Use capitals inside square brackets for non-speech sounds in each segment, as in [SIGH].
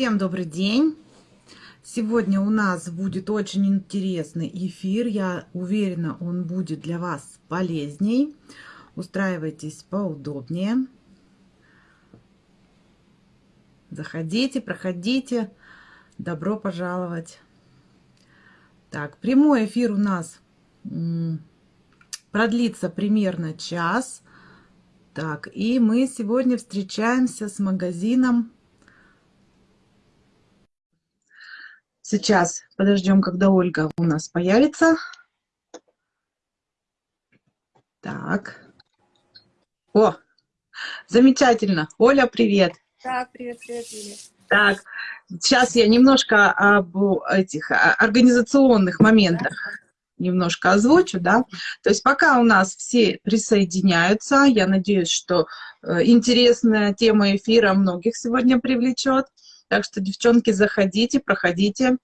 Всем добрый день! Сегодня у нас будет очень интересный эфир. Я уверена, он будет для вас полезней. Устраивайтесь поудобнее. Заходите, проходите. Добро пожаловать. Так, прямой эфир у нас продлится примерно час. Так, и мы сегодня встречаемся с магазином Сейчас подождем, когда Ольга у нас появится. Так. О, замечательно. Оля, привет. Так, привет, привет, привет. Так, сейчас я немножко об этих организационных моментах немножко озвучу, да. То есть пока у нас все присоединяются, я надеюсь, что э, интересная тема эфира многих сегодня привлечет. Так что, девчонки, заходите, проходите.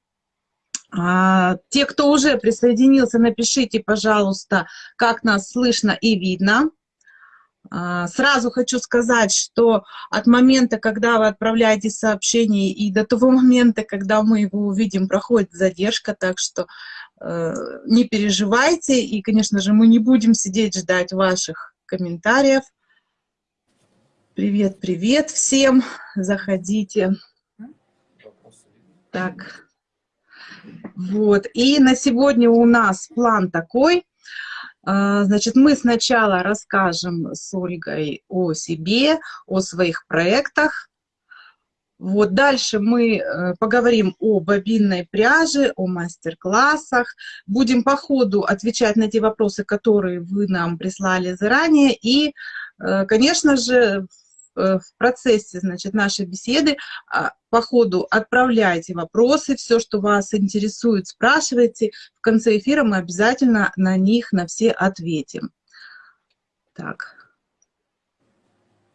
А, те, кто уже присоединился, напишите, пожалуйста, как нас слышно и видно. А, сразу хочу сказать, что от момента, когда вы отправляете сообщение, и до того момента, когда мы его увидим, проходит задержка, так что э, не переживайте. И, конечно же, мы не будем сидеть ждать ваших комментариев. Привет, привет всем, заходите. Так. Вот. И на сегодня у нас план такой. А, значит, мы сначала расскажем с Ольгой о себе, о своих проектах. Вот дальше мы э, поговорим о бобинной пряже, о мастер-классах. Будем по ходу отвечать на те вопросы, которые вы нам прислали заранее. И, э, конечно же, в процессе значит, нашей беседы а, по ходу отправляйте вопросы, все, что вас интересует, спрашивайте. В конце эфира мы обязательно на них, на все ответим. Так.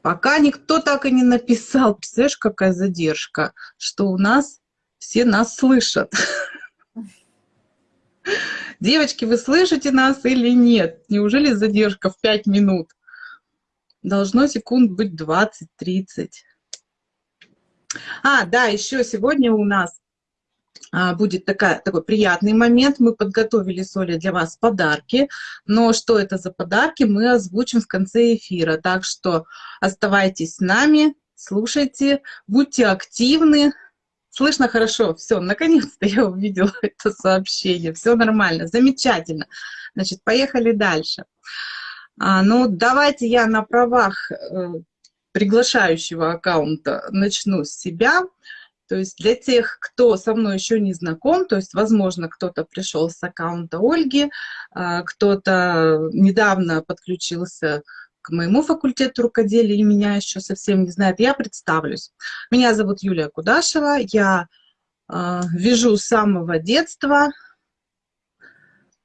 Пока никто так и не написал, [LAUGHS] представляешь, какая задержка, что у нас все нас слышат. [LAUGHS] Девочки, вы слышите нас или нет? Неужели задержка в 5 минут? Должно секунд быть 20-30. А, да, еще сегодня у нас а, будет такая, такой приятный момент. Мы подготовили с Олей для вас подарки, но что это за подарки, мы озвучим в конце эфира. Так что оставайтесь с нами, слушайте, будьте активны. Слышно хорошо? Все, наконец-то я увидела [LAUGHS] это сообщение. Все нормально, замечательно. Значит, поехали дальше. Дальше. А, ну, давайте я на правах э, приглашающего аккаунта начну с себя. То есть для тех, кто со мной еще не знаком, то есть, возможно, кто-то пришел с аккаунта Ольги, а, кто-то недавно подключился к моему факультету рукоделия и меня еще совсем не знает, я представлюсь. Меня зовут Юлия Кудашева, я э, вяжу с самого детства,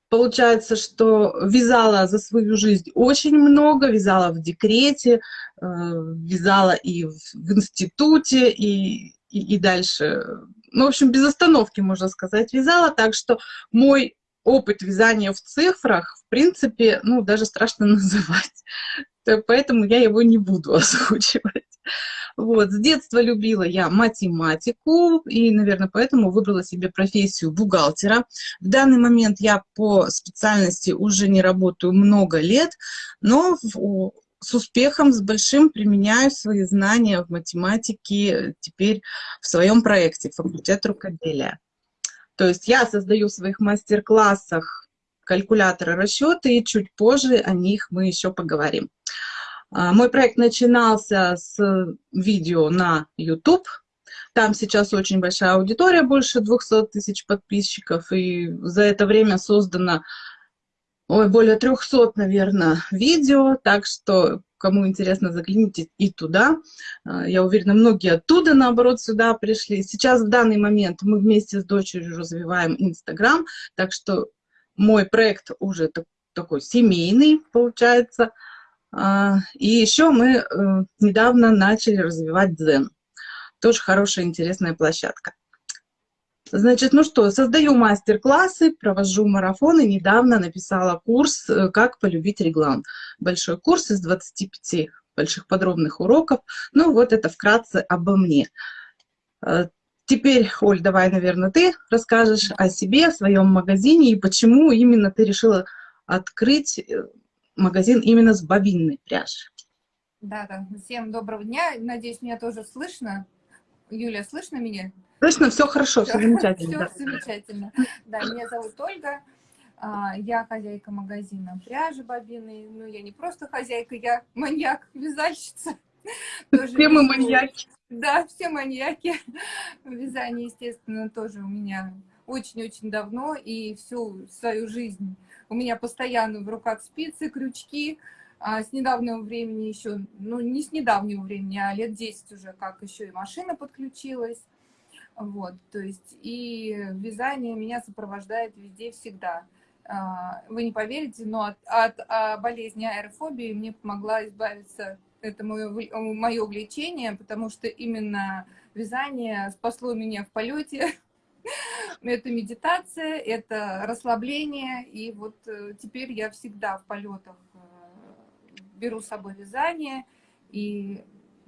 Получается, что вязала за свою жизнь очень много, вязала в декрете, э, вязала и в, институте, и, и, и дальше. Ну, в общем, без остановки, можно сказать, вязала. Так что мой опыт вязания в цифрах, в принципе, ну, даже страшно [LAUGHS] называть. Поэтому я его не буду [LAUGHS] озвучивать. Вот, с детства любила я математику, и, наверное, поэтому выбрала себе профессию бухгалтера. В данный момент я по специальности уже не работаю много лет, но в, с успехом, с большим применяю свои знания в математике теперь в своем проекте «Факультет рукоделия». То есть я создаю в своих мастер-классах калькуляторы расчеты, и чуть позже о них мы еще поговорим. А, мой проект начинался с видео на YouTube. Там сейчас очень большая аудитория, больше 200 тысяч подписчиков. И за это время создано ой, более 300, наверное, видео. Так что, кому интересно, загляните и туда. А, я уверена, многие оттуда, наоборот, сюда пришли. Сейчас, в данный момент, мы вместе с дочерью развиваем Инстаграм. Так что мой проект уже такой семейный, получается. А, и еще мы э, недавно начали развивать Дзен. Тоже хорошая, интересная площадка. Значит, ну что, создаю мастер-классы, провожу марафоны. Недавно написала курс э, «Как полюбить реглан». Большой курс из 25 больших подробных уроков. Ну вот это вкратце обо мне. Э, теперь, Оль, давай, наверное, ты расскажешь о себе, о своем магазине и почему именно ты решила открыть магазин именно с бобинной пряжи. Да, да. Всем доброго дня. Надеюсь, меня тоже слышно. Юля, слышно меня? Слышно, все хорошо, все, все замечательно. Все да. замечательно. Да, меня зовут Ольга. А, я хозяйка магазина пряжи бобины. Ну, я не просто хозяйка, я маньяк, вязальщица. Все мы маньяки. Да, все маньяки. Вязание, естественно, тоже у меня очень-очень давно. И всю свою жизнь у меня постоянно в руках спицы, крючки. А с недавнего времени еще, ну, не с недавнего времени, а лет 10 уже, как еще и машина подключилась. Вот, то есть и вязание меня сопровождает везде всегда. А, вы не поверите, но от, от, от болезни аэрофобии мне помогла избавиться, это мое, мое увлечение, потому что именно вязание спасло меня в полете. [LAUGHS] Это медитация, это расслабление, и вот э, теперь я всегда в полетах э, беру с собой вязание, и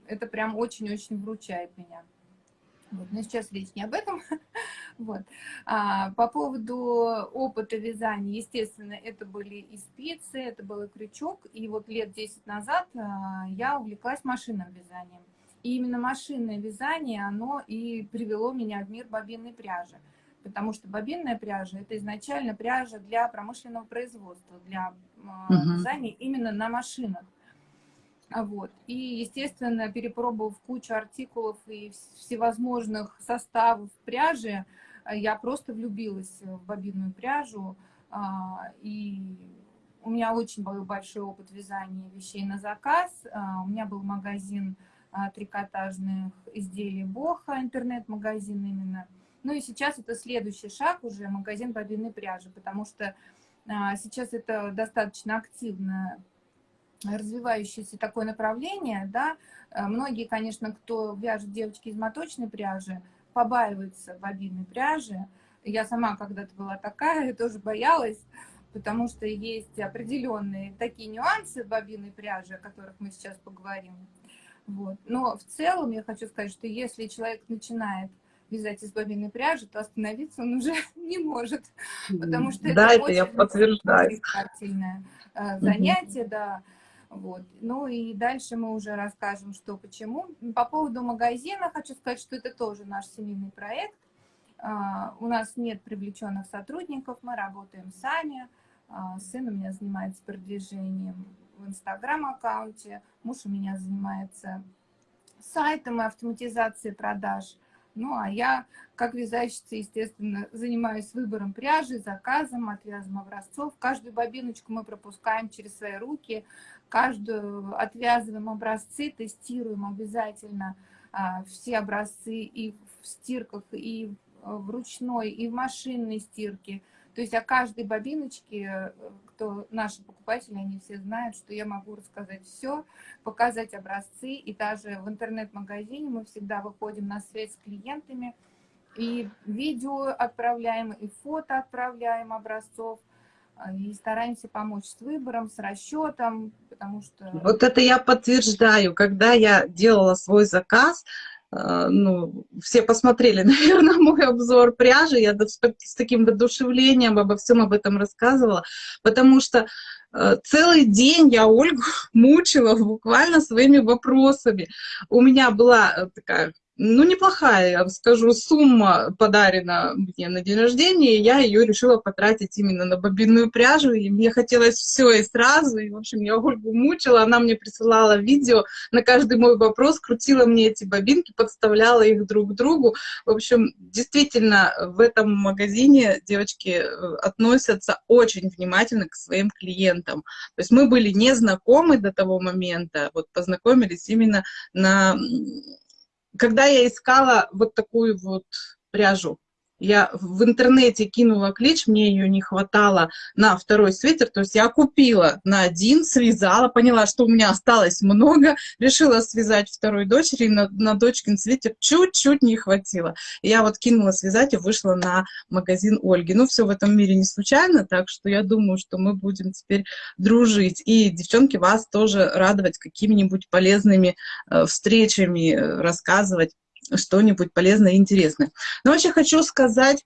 это прям очень-очень вручает меня. Вот, но сейчас речь не об этом. [LAUGHS] вот. а, по поводу опыта вязания, естественно, это были и спицы, это был и крючок. И вот лет 10 назад а, я увлеклась машинным вязанием. И именно машинное вязание, оно и привело меня в мир бобинной пряжи. Потому что бобинная пряжа – это изначально пряжа для промышленного производства, для а, вязания именно на машинах. А вот. И, естественно, перепробовав кучу артикулов и всевозможных составов пряжи, э, я просто влюбилась в бобинную пряжу. А, и у меня очень был большой опыт вязания вещей на заказ. У меня был магазин трикотажных изделий Боха, интернет-магазин именно. Ну и сейчас это следующий шаг уже, магазин бобинной пряжи, потому что сейчас это достаточно активно развивающееся такое направление, да, э, многие, конечно, кто вяжет девочки из моточной пряжи, побаиваются бобинной пряжи. Я сама когда-то была такая, тоже боялась, потому что есть определенные такие нюансы бобинной пряжи, о которых мы сейчас поговорим. Вот. Но в целом я хочу сказать, что если человек начинает вязать из бобинной пряжи, то остановиться он уже [LAUGHS] не может, потому что да, это, это я подтверждаю. Э, занятие, да. Вот. Ну и дальше мы уже расскажем, что почему. По поводу магазина хочу сказать, что это тоже наш семейный проект. Uh, у нас нет привлеченных сотрудников, мы работаем сами. Uh, сын у меня занимается продвижением в Инстаграм-аккаунте, муж у меня занимается сайтом и автоматизацией продаж. Ну, а я, как вязальщица, естественно, занимаюсь выбором пряжи, заказом, отвязом образцов. Каждую бобиночку мы пропускаем через свои руки, каждую отвязываем образцы, тестируем обязательно а, все образцы и в стирках, и в ручной, и в машинной стирке. То есть о каждой бобиночке, кто наши покупатели, они все знают, что я могу рассказать все, показать образцы. И даже в интернет-магазине мы всегда выходим на связь с клиентами, и видео отправляем, и фото отправляем образцов, и стараемся помочь с выбором, с расчетом, потому что... Вот это я подтверждаю. Когда я делала свой заказ, ну, все посмотрели, [LAUGHS] наверное, мой обзор пряжи, я с таким воодушевлением обо всем об этом рассказывала, потому что э, целый день я Ольгу [LAUGHS] мучила буквально своими вопросами. У меня была э, такая ну, неплохая, я скажу, сумма подарена мне на день рождения, и я ее решила потратить именно на бобинную пряжу, и мне хотелось все и сразу, и, в общем, я Ольгу мучила, она мне присылала видео, на каждый мой вопрос крутила мне эти бобинки, подставляла их друг к другу, в общем, действительно, в этом магазине девочки э, относятся очень внимательно к своим клиентам, то есть мы были не знакомы до того момента, вот познакомились именно на когда я искала вот такую вот пряжу, я в интернете кинула клич, мне ее не хватало на второй свитер, то есть я купила на один, связала, поняла, что у меня осталось много, решила связать второй дочери, на, на дочкин свитер чуть-чуть не хватило. Я вот кинула связать и вышла на магазин Ольги. Ну, все в этом мире не случайно, так что я думаю, что мы будем теперь дружить. И, девчонки, вас тоже радовать какими-нибудь полезными э, встречами, э, рассказывать что-нибудь полезное и интересное. Но вообще хочу сказать,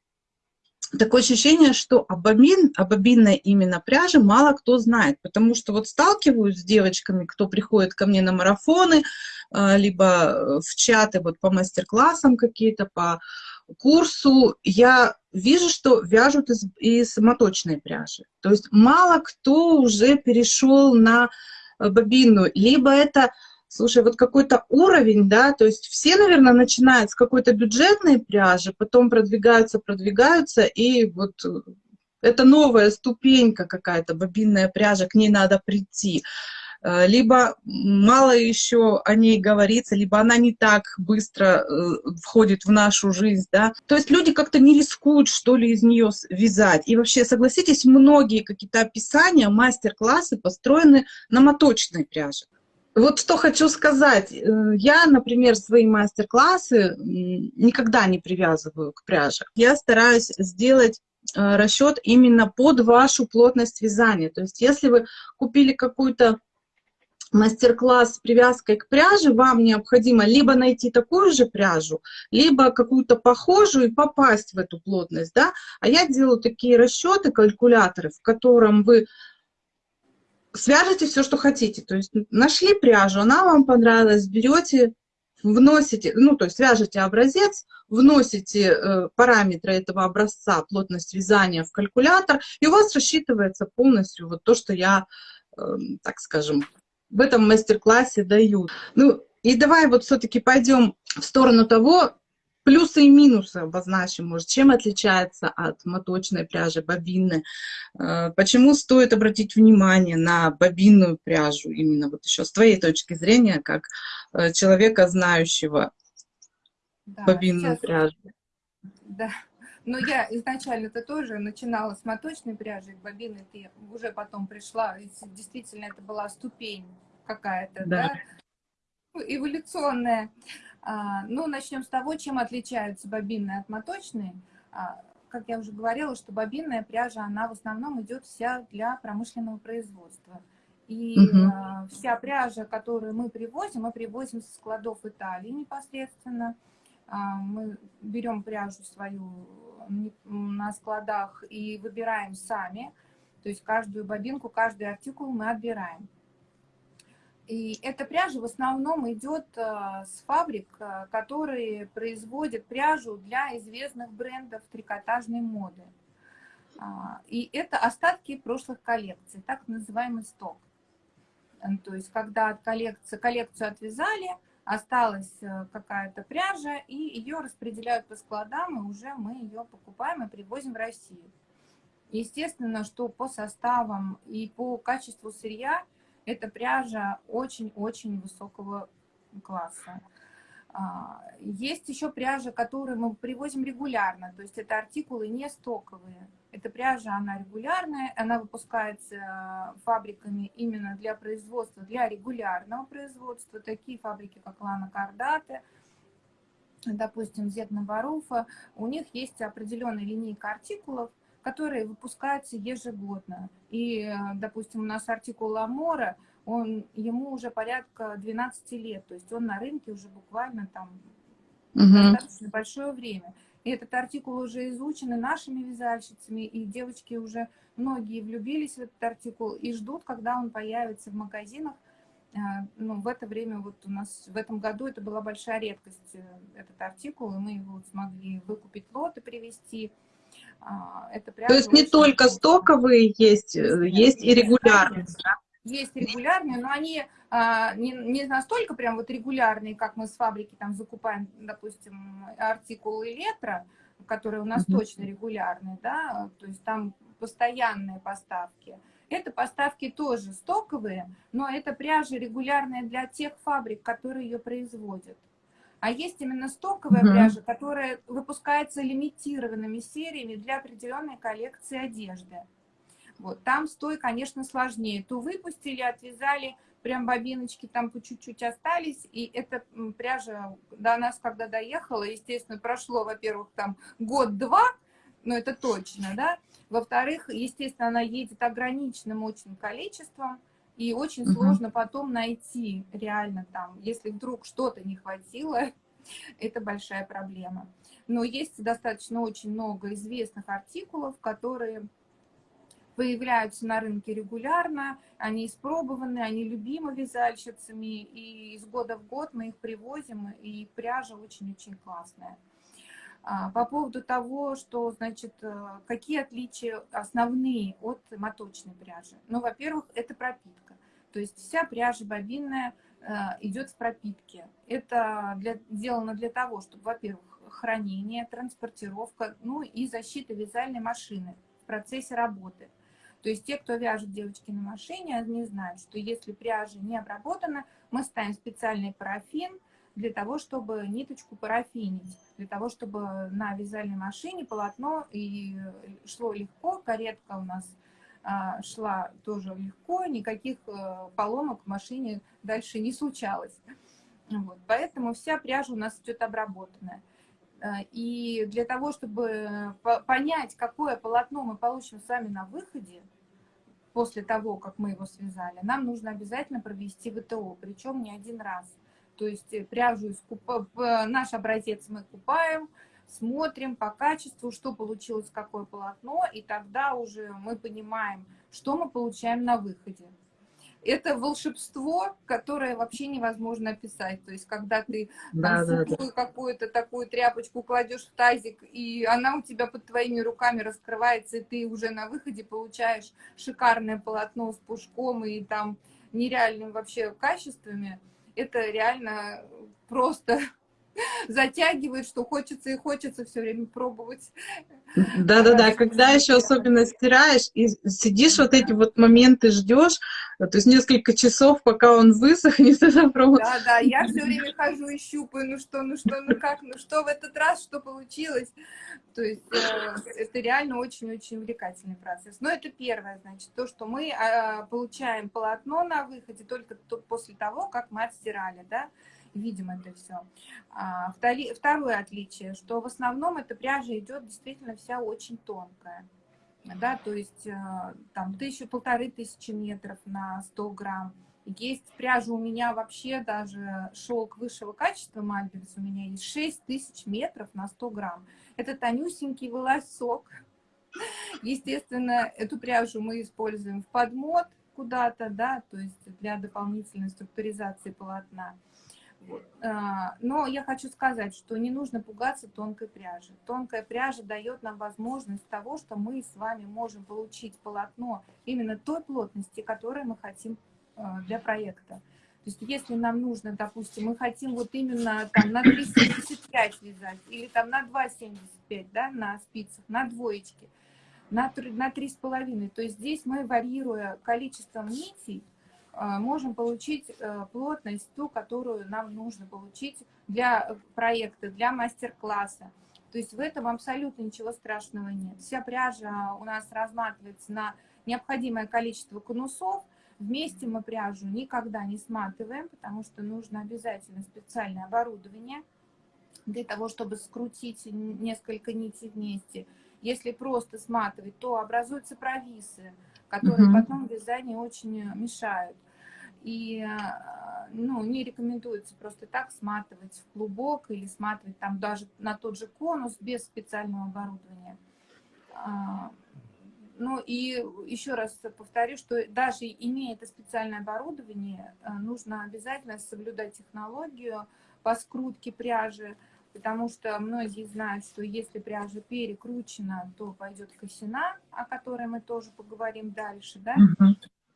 такое ощущение, что об, бобин, об бобинной именно пряже мало кто знает, потому что вот сталкиваюсь с девочками, кто приходит ко мне на марафоны, а, либо в чаты вот по мастер-классам какие-то, по курсу, я вижу, что вяжут из, из моточной пряжи. То есть мало кто уже перешел на бобину, либо это Слушай, вот какой-то уровень, да, то есть все, наверное, начинают с какой-то бюджетной пряжи, потом продвигаются, продвигаются, и вот э, это новая ступенька какая-то, бобинная пряжа, к ней надо прийти. Э, либо мало еще о ней говорится, либо она не так быстро э, входит в нашу жизнь, да. То есть люди как-то не рискуют, что ли, из нее вязать. И вообще, согласитесь, многие какие-то описания, мастер-классы построены на моточной пряже. Вот что хочу сказать. Э, я, например, свои мастер-классы никогда не привязываю к пряже. Я стараюсь сделать э, расчет именно под вашу плотность вязания. То есть если вы купили какую-то мастер-класс с привязкой к пряже, вам необходимо либо найти такую же пряжу, либо какую-то похожую и попасть в эту плотность. Да? А я делаю такие расчеты, калькуляторы, в котором вы свяжите все, что хотите. То есть нашли пряжу, она вам понравилась, берете, вносите, ну, то есть свяжете образец, вносите э, параметры этого образца, плотность вязания в калькулятор, и у вас рассчитывается полностью вот то, что я, э, так скажем, в этом мастер-классе даю. Ну, и давай вот все-таки пойдем в сторону того, Плюсы и минусы обозначим, может, чем отличается от моточной пряжи, бобинной. Э, почему стоит обратить внимание на бобинную пряжу, именно вот еще с твоей точки зрения, как э, человека, знающего да, бобинную сейчас... пряжу. Да, но я изначально-то тоже начинала с моточной пряжи, к бобинной ты уже потом пришла, и действительно это была ступень какая-то, да, да? эволюционная. А, ну, начнем с того, чем отличаются бобинные от моточной. А, как я уже говорила, что бобинная пряжа, она в основном идет вся для промышленного производства. И угу. вся пряжа, которую мы привозим, мы привозим со складов Италии непосредственно. Мы берем пряжу свою на складах и выбираем сами. То есть каждую бобинку, каждый артикул мы отбираем. И эта пряжа в основном идет э, с фабрик, э, которые производят пряжу для известных брендов трикотажной моды. А, и это остатки прошлых коллекций, так называемый сток. То есть, когда от коллекцию отвязали, осталась э, какая-то пряжа, и ее распределяют по складам, и уже мы ее покупаем и привозим в Россию. Естественно, что по составам и по качеству сырья – эта пряжа очень-очень высокого класса. А, есть еще пряжа, которую мы привозим регулярно, то есть это артикулы не стоковые. Эта пряжа, она регулярная, она выпускается фабриками именно для производства, для регулярного производства. Такие фабрики, как Лана Кардате, допустим, Зетна Баруфа, у них есть определенная линейка артикулов, которые выпускаются ежегодно. И, э, допустим, у нас артикул Ламора, он, ему уже порядка 12 лет, то есть он на рынке уже буквально там угу. достаточно большое время. И этот артикул уже изучен и нашими вязальщицами, и девочки уже, многие влюбились в этот артикул и ждут, когда он появится в магазинах. Э, ну, в это время, вот у нас в этом году это была большая редкость, э, этот артикул, и мы его смогли выкупить лот и привезти. А, это То есть не только стоковые есть, э, есть и регулярные, да? Есть регулярные, но они а, не, не настолько прям вот регулярные, как мы с фабрики там закупаем, допустим, артикулы летра, которые у нас mm -hmm. точно регулярные, да, то есть там постоянные поставки. Это поставки тоже стоковые, но это пряжа регулярная для тех фабрик, которые ее производят. А есть именно стоковая угу. пряжа, которая выпускается лимитированными сериями для определенной коллекции одежды. Вот, там стой, конечно, сложнее. То выпустили, отвязали, прям бобиночки там по чуть-чуть остались, и эта пряжа до нас, когда доехала, естественно, прошло, во-первых, там год-два, но это точно, да, во-вторых, естественно, она едет ограниченным очень количеством, и очень угу. сложно потом найти реально там, если вдруг что-то не хватило, [LAUGHS] Это большая проблема. Но есть достаточно очень много известных артикулов, которые появляются на рынке регулярно, они испробованы, они любимы вязальщицами, и из года в год мы их привозим, и пряжа очень-очень классная. А, по поводу того, что, значит, э, какие отличия основные от моточной пряжи? Ну, во-первых, это пропитка. То есть вся пряжа бобинная э, идет в пропитке. Это для, сделано для того, чтобы, во-первых, хранение, транспортировка, ну и защита вязальной машины в процессе работы. То есть те, кто вяжет девочки на машине, они знают, что если пряжа не обработана, мы ставим специальный парафин для того, чтобы ниточку парафинить, для того, чтобы на вязальной машине полотно и шло легко, каретка у нас а, шла тоже легко, никаких э, поломок в машине дальше не случалось. Вот, поэтому вся пряжа у нас идет обработанная. Э, и для того, чтобы понять, какое полотно мы получим с вами на выходе, после того, как мы его связали, нам нужно обязательно провести ВТО, причем не один раз. То есть э, пряжу из купа, наш образец мы купаем, смотрим по качеству, что получилось, какое полотно, и тогда уже мы понимаем, что мы получаем на выходе это волшебство, которое вообще невозможно описать. То есть, когда ты да, да, да. какую-то такую тряпочку кладешь в тазик, и она у тебя под твоими руками раскрывается, и ты уже на выходе получаешь шикарное полотно с пушком и там нереальным вообще качествами, это реально просто [LAUGHS] затягивает, что хочется и хочется все время пробовать. Да-да-да, когда еще особенно стираешь и сидишь вот эти вот моменты ждешь, то есть несколько часов, пока он высохнет, [LAUGHS] это просто... Да-да, я все время хожу и щупаю, ну что, ну что, ну как, ну что в этот раз, что получилось. То есть э, это реально очень-очень увлекательный процесс. Но это первое, значит, то, что мы э, получаем полотно на выходе только после того, как мы отстирали, да, видим это все. А, второе отличие, что в основном эта пряжа идет действительно вся очень тонкая. Да, то есть э, там тысячу, полторы тысячи метров на 100 грамм. Есть пряжа у меня вообще даже шелк высшего качества Мальберс у меня есть 6 тысяч метров на 100 грамм. Это тонюсенький волосок. Естественно, эту пряжу мы используем в подмот куда-то, да, то есть для дополнительной структуризации полотна. А, но я хочу сказать, что не нужно пугаться тонкой пряжи. Тонкая пряжа дает нам возможность того, что мы с вами можем получить полотно именно той плотности, которую мы хотим а, для проекта. То есть если нам нужно, допустим, мы хотим вот именно там на 3,75 вязать, или там на 2,75, да, на спицах, на двоечке, на 3,5, то есть здесь мы, варьируя количеством нитей, а, можем получить э, плотность, ту, которую нам нужно получить для проекта, для мастер-класса. То есть в этом абсолютно ничего страшного нет. Вся пряжа у нас разматывается на необходимое количество конусов. Вместе мы пряжу никогда не сматываем, потому что нужно обязательно специальное оборудование для того, чтобы скрутить несколько нитей вместе. Если просто сматывать, то образуются провисы которые угу. потом в вязании очень мешают. И ну, не рекомендуется просто так сматывать в клубок или сматывать там даже на тот же конус без специального оборудования. Ну и еще раз повторю, что даже имея это специальное оборудование, э, нужно обязательно соблюдать технологию по скрутке пряжи, потому что многие знают, что если пряжа перекручена, то пойдет косина, о которой мы тоже поговорим дальше, да?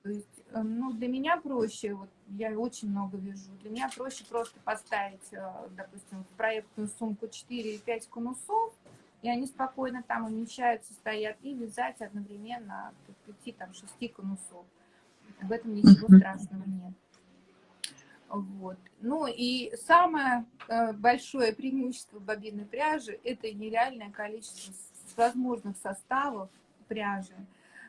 То есть, э, ну, для меня проще, вот я очень много вяжу, для меня проще просто поставить, э, допустим, в проектную сумку 4-5 конусов, и они спокойно там умещаются, стоят, и вязать одновременно 5-6 конусов. В этом ничего страшного нет. Вот. Ну и самое э, большое преимущество бобинной пряжи – это нереальное количество возможных составов пряжи,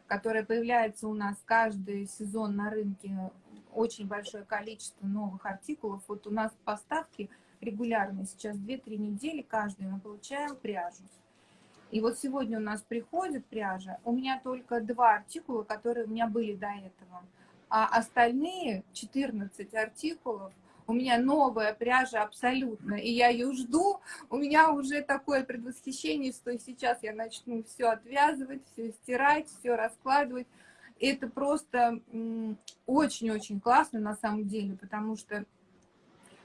которое появляется у нас каждый сезон на рынке, очень большое количество новых артикулов. Вот у нас поставки регулярные, сейчас 2-3 недели каждую мы получаем пряжу. И вот сегодня у нас приходит пряжа, у меня только два артикула, которые у меня были до этого – а остальные 14 артикулов у меня новая пряжа абсолютно, и я ее жду, у меня уже такое предвосхищение, что сейчас я начну все отвязывать, все стирать, все раскладывать. Это просто очень-очень классно на самом деле, потому что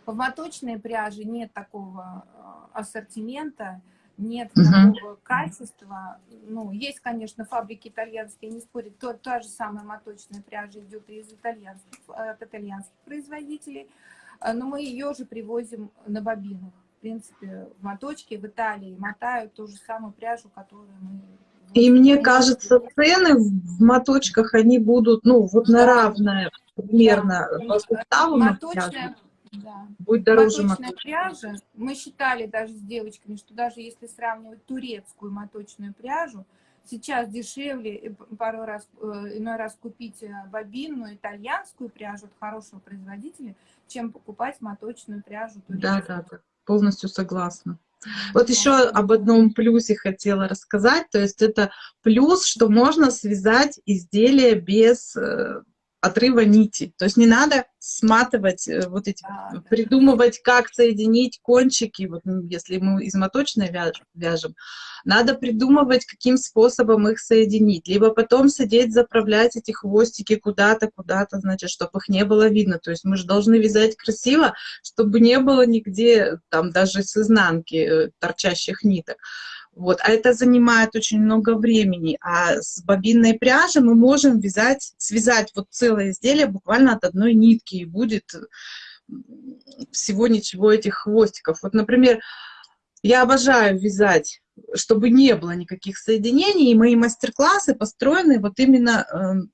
в моточной пряже нет такого э, ассортимента, нет такого качества. Ну, есть, конечно, фабрики итальянские, не спорят, то, та же самая моточная пряжа идет из итальянских, от итальянских производителей, э, но мы ее же привозим на бобинах. В принципе, в моточке в Италии мотают ту же самую пряжу, которую мы... И мне кажется, цены в моточках, они будут, ну, вот на равное примерно да. по составу. Моточная, да. Будет дороже моточная пряжа. Мы считали даже с девочками, что даже если сравнивать турецкую моточную пряжу, сейчас дешевле пару раз, э, иной раз купить э, бобинную итальянскую пряжу от хорошего производителя, чем покупать моточную пряжу турецкую. Да, да, да, полностью согласна. Вот еще об одном плюсе хотела рассказать, то есть это плюс, что можно связать изделие без э, отрыва нити. То есть не надо сматывать, э, вот эти, а, придумывать, как соединить кончики, вот если мы из моточной вяжем, надо придумывать, каким способом их соединить, либо потом сидеть, заправлять эти хвостики куда-то, куда-то, значит, чтобы их не было видно. То есть мы же должны вязать красиво, чтобы не было нигде, там, даже с изнанки э, торчащих ниток. Вот, а это занимает очень много времени. А с бобинной пряжи мы можем вязать, связать вот целое изделие буквально от одной нитки, и будет всего ничего этих хвостиков. Вот, например, я обожаю вязать, чтобы не было никаких соединений, и мои мастер-классы построены вот именно эм,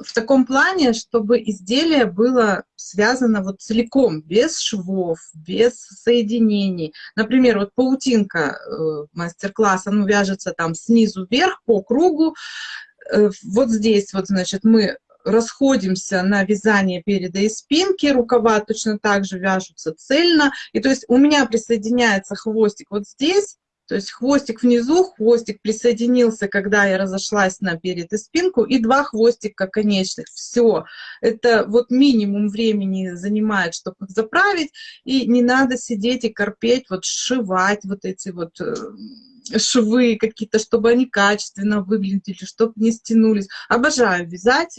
в таком плане, чтобы изделие было связано вот целиком, без швов, без соединений. Например, вот паутинка э, мастер-класса, ну, вяжется там снизу вверх по кругу. Э, вот здесь вот, значит, мы расходимся на вязание переда и спинки, рукава точно так же вяжутся цельно. И то есть у меня присоединяется хвостик вот здесь, то есть хвостик внизу, хвостик присоединился, когда я разошлась на перед и спинку, и два хвостика конечных. Все. Это вот минимум времени занимает, чтобы заправить, и не надо сидеть и корпеть, вот сшивать вот эти вот э, швы какие-то, чтобы они качественно выглядели, чтобы не стянулись. Обожаю вязать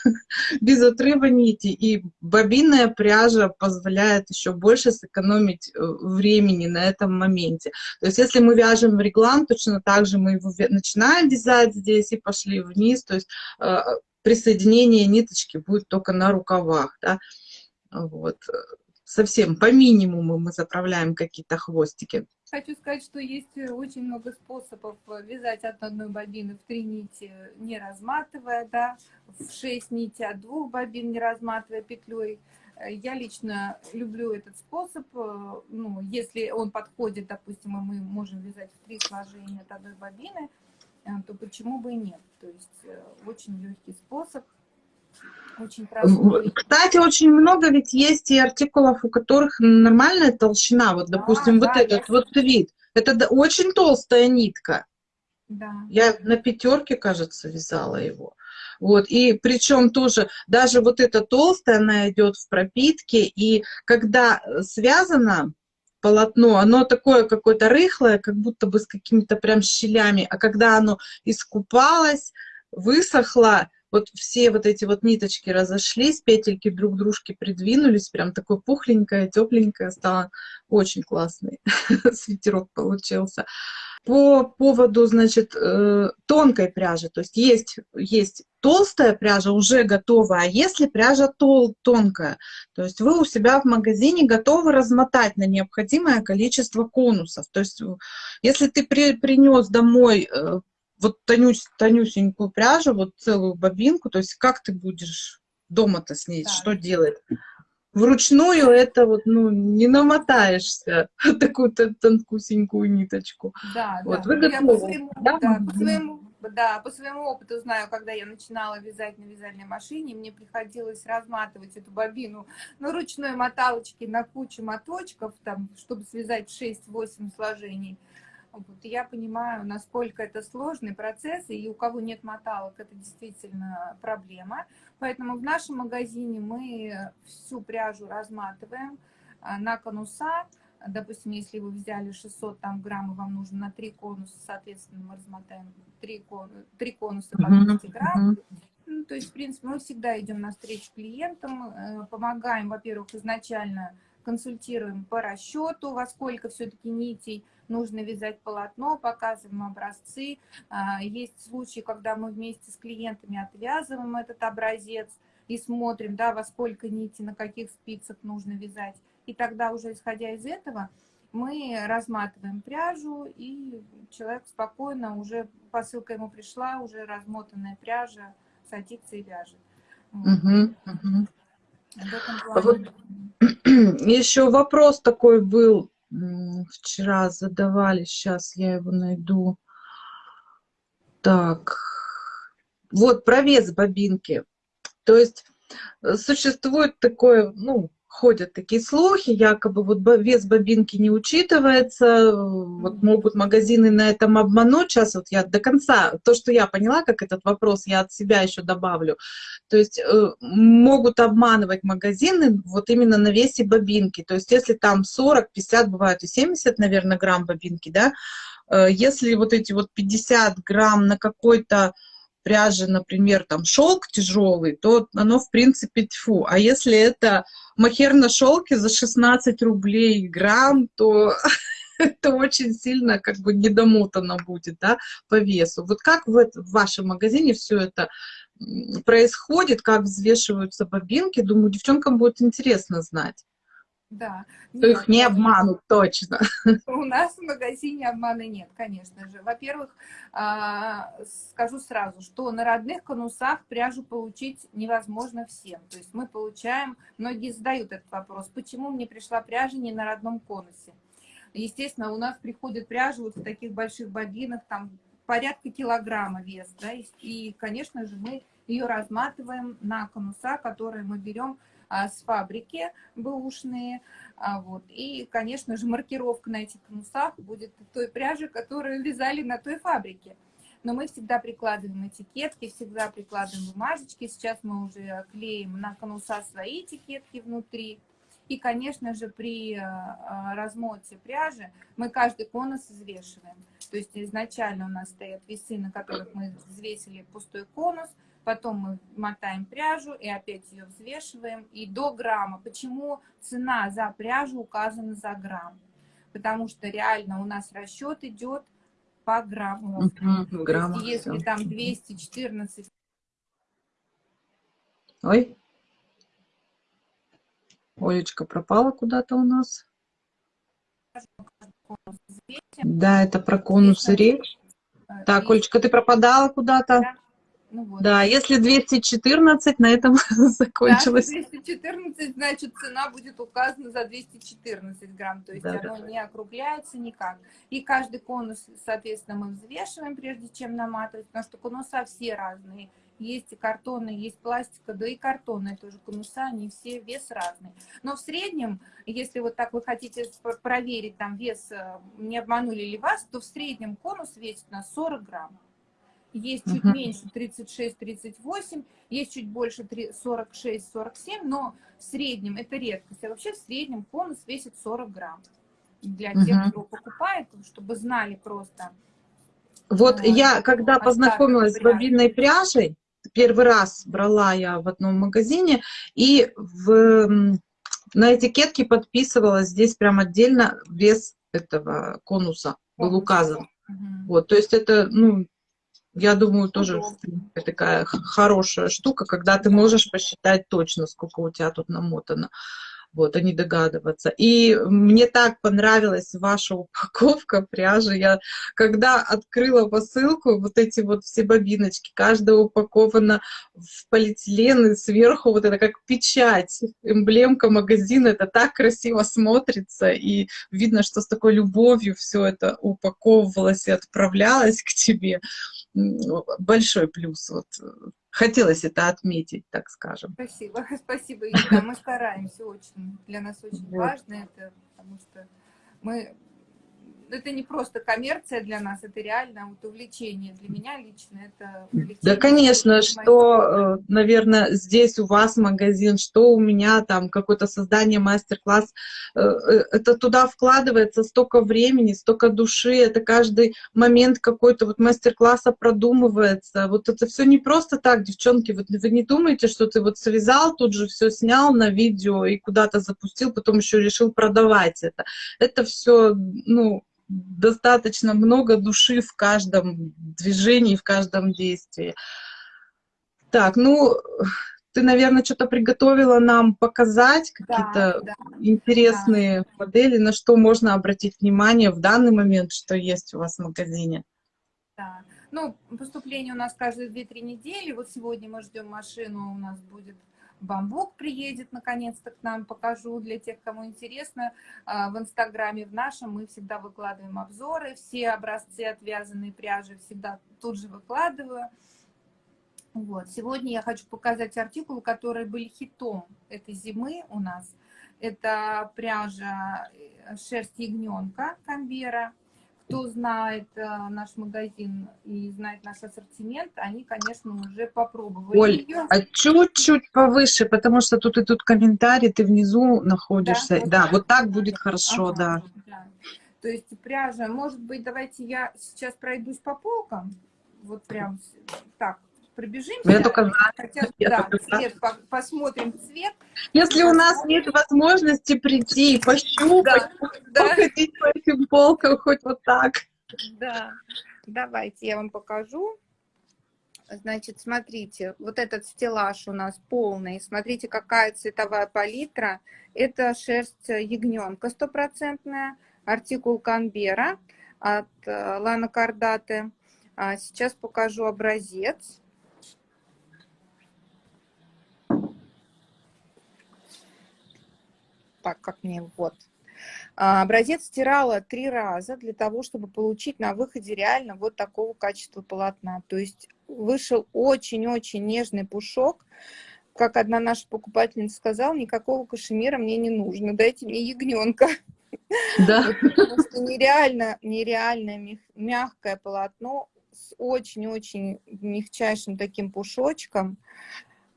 [LAUGHS] без отрыва нити. И бобинная пряжа позволяет еще больше сэкономить э, времени на этом моменте. То есть если мы вяжем реглан, точно так же мы его начинаем вязать здесь и пошли вниз. То есть э, присоединение ниточки будет только на рукавах. Да? Вот. Совсем по минимуму мы заправляем какие-то хвостики. Хочу сказать, что есть э, очень много способов э, вязать от одной бобины в три нити, не разматывая, да, в шесть нити от двух бобин, не разматывая петлей. Э, я лично люблю этот способ, ну, если он подходит, допустим, и мы можем вязать в три сложения от одной бобины, то почему бы и нет? То есть очень легкий способ, очень. Кстати, очень много ведь есть и артикулов, у которых нормальная толщина. Вот, допустим, да, вот да, этот вот вид. Это очень толстая нитка. Да. Я на пятерке, кажется, вязала его. Вот, и причем тоже, даже вот эта толстая, она идет в пропитке, и когда связано полотно, оно такое какое-то рыхлое, как будто бы с какими-то прям щелями, а когда оно искупалось, высохло, вот все вот эти вот ниточки разошлись, петельки друг к дружке придвинулись, прям такой пухленькая, тепленькая стала, очень классный [LAUGHS] свитерок получился. По поводу, значит, э, тонкой пряжи, то есть есть, есть толстая пряжа уже готова, а если пряжа тол тонкая, то есть вы у себя в магазине готовы размотать на необходимое количество конусов. То есть если ты при, принес домой э, вот тонюсь, тонюсенькую пряжу, вот целую бобинку, то есть как ты будешь дома-то с ней, да. что делать? Вручную это вот, ну, не намотаешься [LAUGHS] такую тонкусенькую ниточку. Да, вот, да. Вы готовы, по своему, да? Да, по своему, да, по своему опыту знаю, когда я начинала вязать на вязальной машине, мне приходилось разматывать эту бобину на ручной моталочке на кучу моточков, там, чтобы связать 6-8 сложений. Вот, я понимаю, насколько это сложный процесс, и у кого нет моталок, это действительно проблема. Поэтому в нашем магазине мы всю пряжу разматываем а, на конуса. Допустим, если вы взяли 600 там, грамм, и вам нужно на 3 конуса, соответственно, мы размотаем 3, кон, 3 конуса по 200 грамм. Ну, то есть, в принципе, мы всегда идем навстречу клиентам, э, помогаем, во-первых, изначально консультируем по расчету, во сколько все-таки нитей нужно вязать полотно, показываем образцы. А, есть случаи, когда мы вместе с клиентами отвязываем этот образец и смотрим, да, во сколько нитей, на каких спицах нужно вязать. И тогда уже исходя из этого мы разматываем пряжу, и человек спокойно, уже посылка ему пришла, уже размотанная пряжа, садится и вяжет. Угу, угу. Вот. [CLEARS THROAT] Еще вопрос такой был, вчера задавали, сейчас я его найду. Так, вот про вес бобинки. То есть э, существует такое, ну, ходят такие слухи, якобы вот вес бобинки не учитывается, вот могут магазины на этом обмануть. Сейчас вот я до конца, то, что я поняла, как этот вопрос, я от себя еще добавлю. То есть э, могут обманывать магазины вот именно на весе бобинки. То есть если там 40, 50, бывает и 70, наверное, грамм бобинки, да, э, если вот эти вот 50 грамм на какой-то пряжи, например, там шелк тяжелый, то оно в принципе тьфу. А если это махер на шелке за 16 рублей грамм, то [LAUGHS] это очень сильно как бы недомотано будет, да, по весу. Вот как в, в вашем магазине все это происходит, как взвешиваются бобинки, думаю, девчонкам будет интересно знать. Да. Нет, их не обманут, точно. [LAUGHS] У нас в магазине обмана нет, конечно же. Во-первых, а, скажу сразу, что на родных конусах пряжу получить невозможно всем. То есть мы получаем, многие задают этот вопрос, почему мне пришла пряжа не на родном конусе. Естественно, у нас приходит пряжа вот в таких больших бобинах, там порядка килограмма вес, да, и, конечно же, мы ее разматываем на конуса, которые мы берем с фабрики бэушные. А, вот. И, конечно же, маркировка на этих конусах будет той пряжи, которую вязали на той фабрике. Но мы всегда прикладываем этикетки, всегда прикладываем бумажечки. Сейчас мы уже клеим на конуса свои этикетки внутри. И, конечно же, при а, размоте пряжи мы каждый конус взвешиваем. То есть изначально у нас стоят весы, на которых мы взвесили пустой конус, потом мы мотаем пряжу и опять ее взвешиваем, и до грамма. Почему цена за пряжу указана за грамм? Потому что реально у нас расчет идет по грамму. Угу, грамм, если все. там 214... Ой. Олечка пропала куда-то у нас. Да, это про конусы речь. Так, Олечка, ты пропадала куда-то? Ну, вот. Да, если 214, на этом [LAUGHS] закончилось. Да, 214, значит, цена будет указана за 214 грамм, то есть да, оно да. не округляется никак. И каждый конус, соответственно, мы взвешиваем, прежде чем наматывать, потому что конуса все разные. Есть и картонные, есть пластика, да и картонные тоже конуса, они все вес разный. Но в среднем, если вот так вы хотите проверить там вес, э, не обманули ли вас, то в среднем конус весит на 40 грамм есть чуть меньше 36-38, есть чуть больше 46-47, но в среднем это редкость. А вообще в среднем конус весит 40 грамм. Для тех, кто покупает, чтобы знали просто. Вот э, я, когда познакомилась с бобинной пряжей, первый раз брала я в одном магазине, и в, на этикетке подписывалась здесь прям отдельно вес этого конуса был указан. Угу. Вот, то есть это, ну, я думаю, тоже такая хорошая штука, когда ты можешь посчитать точно, сколько у тебя тут намотано вот, а не догадываться. И мне так понравилась ваша упаковка пряжи. Я, когда открыла посылку, вот эти вот все бобиночки, каждая упакована в полиэтилен, и сверху вот это как печать, эмблемка магазина, это так красиво смотрится, и видно, что с такой любовью все это упаковывалось и отправлялось к тебе. Большой плюс вот хотелось это отметить, так скажем. Спасибо, [LAUGHS] спасибо, Юля. Мы стараемся очень. Для нас очень вот. важно это, потому что мы это не просто коммерция для нас, это реально вот увлечение. Для меня лично это увлечение. Да, конечно, что, э, наверное, здесь у вас магазин, что у меня там какое-то создание мастер-класс, э, э, это туда вкладывается столько времени, столько души, это каждый момент какой-то вот мастер-класса продумывается. Вот это все не просто так, девчонки, вот вы не думаете, что ты вот связал, тут же все снял на видео и куда-то запустил, потом еще решил продавать это. Это все, ну, достаточно много души в каждом движении, в каждом действии. Так, ну, ты, наверное, что-то приготовила нам показать, какие-то да, да, интересные да. модели, на что можно обратить внимание в данный момент, что есть у вас в магазине. Да. Ну, поступление у нас каждые 2-3 недели. Вот сегодня мы ждем машину, у нас будет Бамбук приедет наконец-то к нам, покажу для тех, кому интересно. А, в Инстаграме в нашем мы всегда выкладываем обзоры, все образцы отвязанной пряжи всегда тут же выкладываю. Вот. Сегодня я хочу показать артикулы, которые были хитом этой зимы у нас. Это пряжа э, шерсть ягненка Камбера кто знает э, наш магазин и знает наш ассортимент, они, конечно, уже попробовали Оль, ее. а чуть-чуть повыше, потому что тут и тут комментарий, ты внизу находишься. Да, да вот так будет хорошо, ага, да. да. То есть пряжа, может быть, давайте я сейчас пройдусь по полкам, вот прям так, пробежимся. Я только Хотя, я да, только цвет, по, посмотрим цвет. Если у нас нет возможности прийти и пощупать, да, походить да. по этим полкам хоть вот так. Да, давайте я вам покажу. Значит, смотрите, вот этот стеллаж у нас полный. Смотрите, какая цветовая палитра. Это шерсть ягненка стопроцентная, артикул Канбера от э, Лана Кардаты. А сейчас покажу образец. Так как мне вот. А, образец стирала три раза для того, чтобы получить на выходе реально вот такого качества полотна. То есть вышел очень-очень нежный пушок. Как одна наша покупательница сказала, никакого кашемира мне не нужно, дайте мне ягненка. Да. Потому что нереально, нереально мягкое полотно с очень-очень мягчайшим таким пушочком.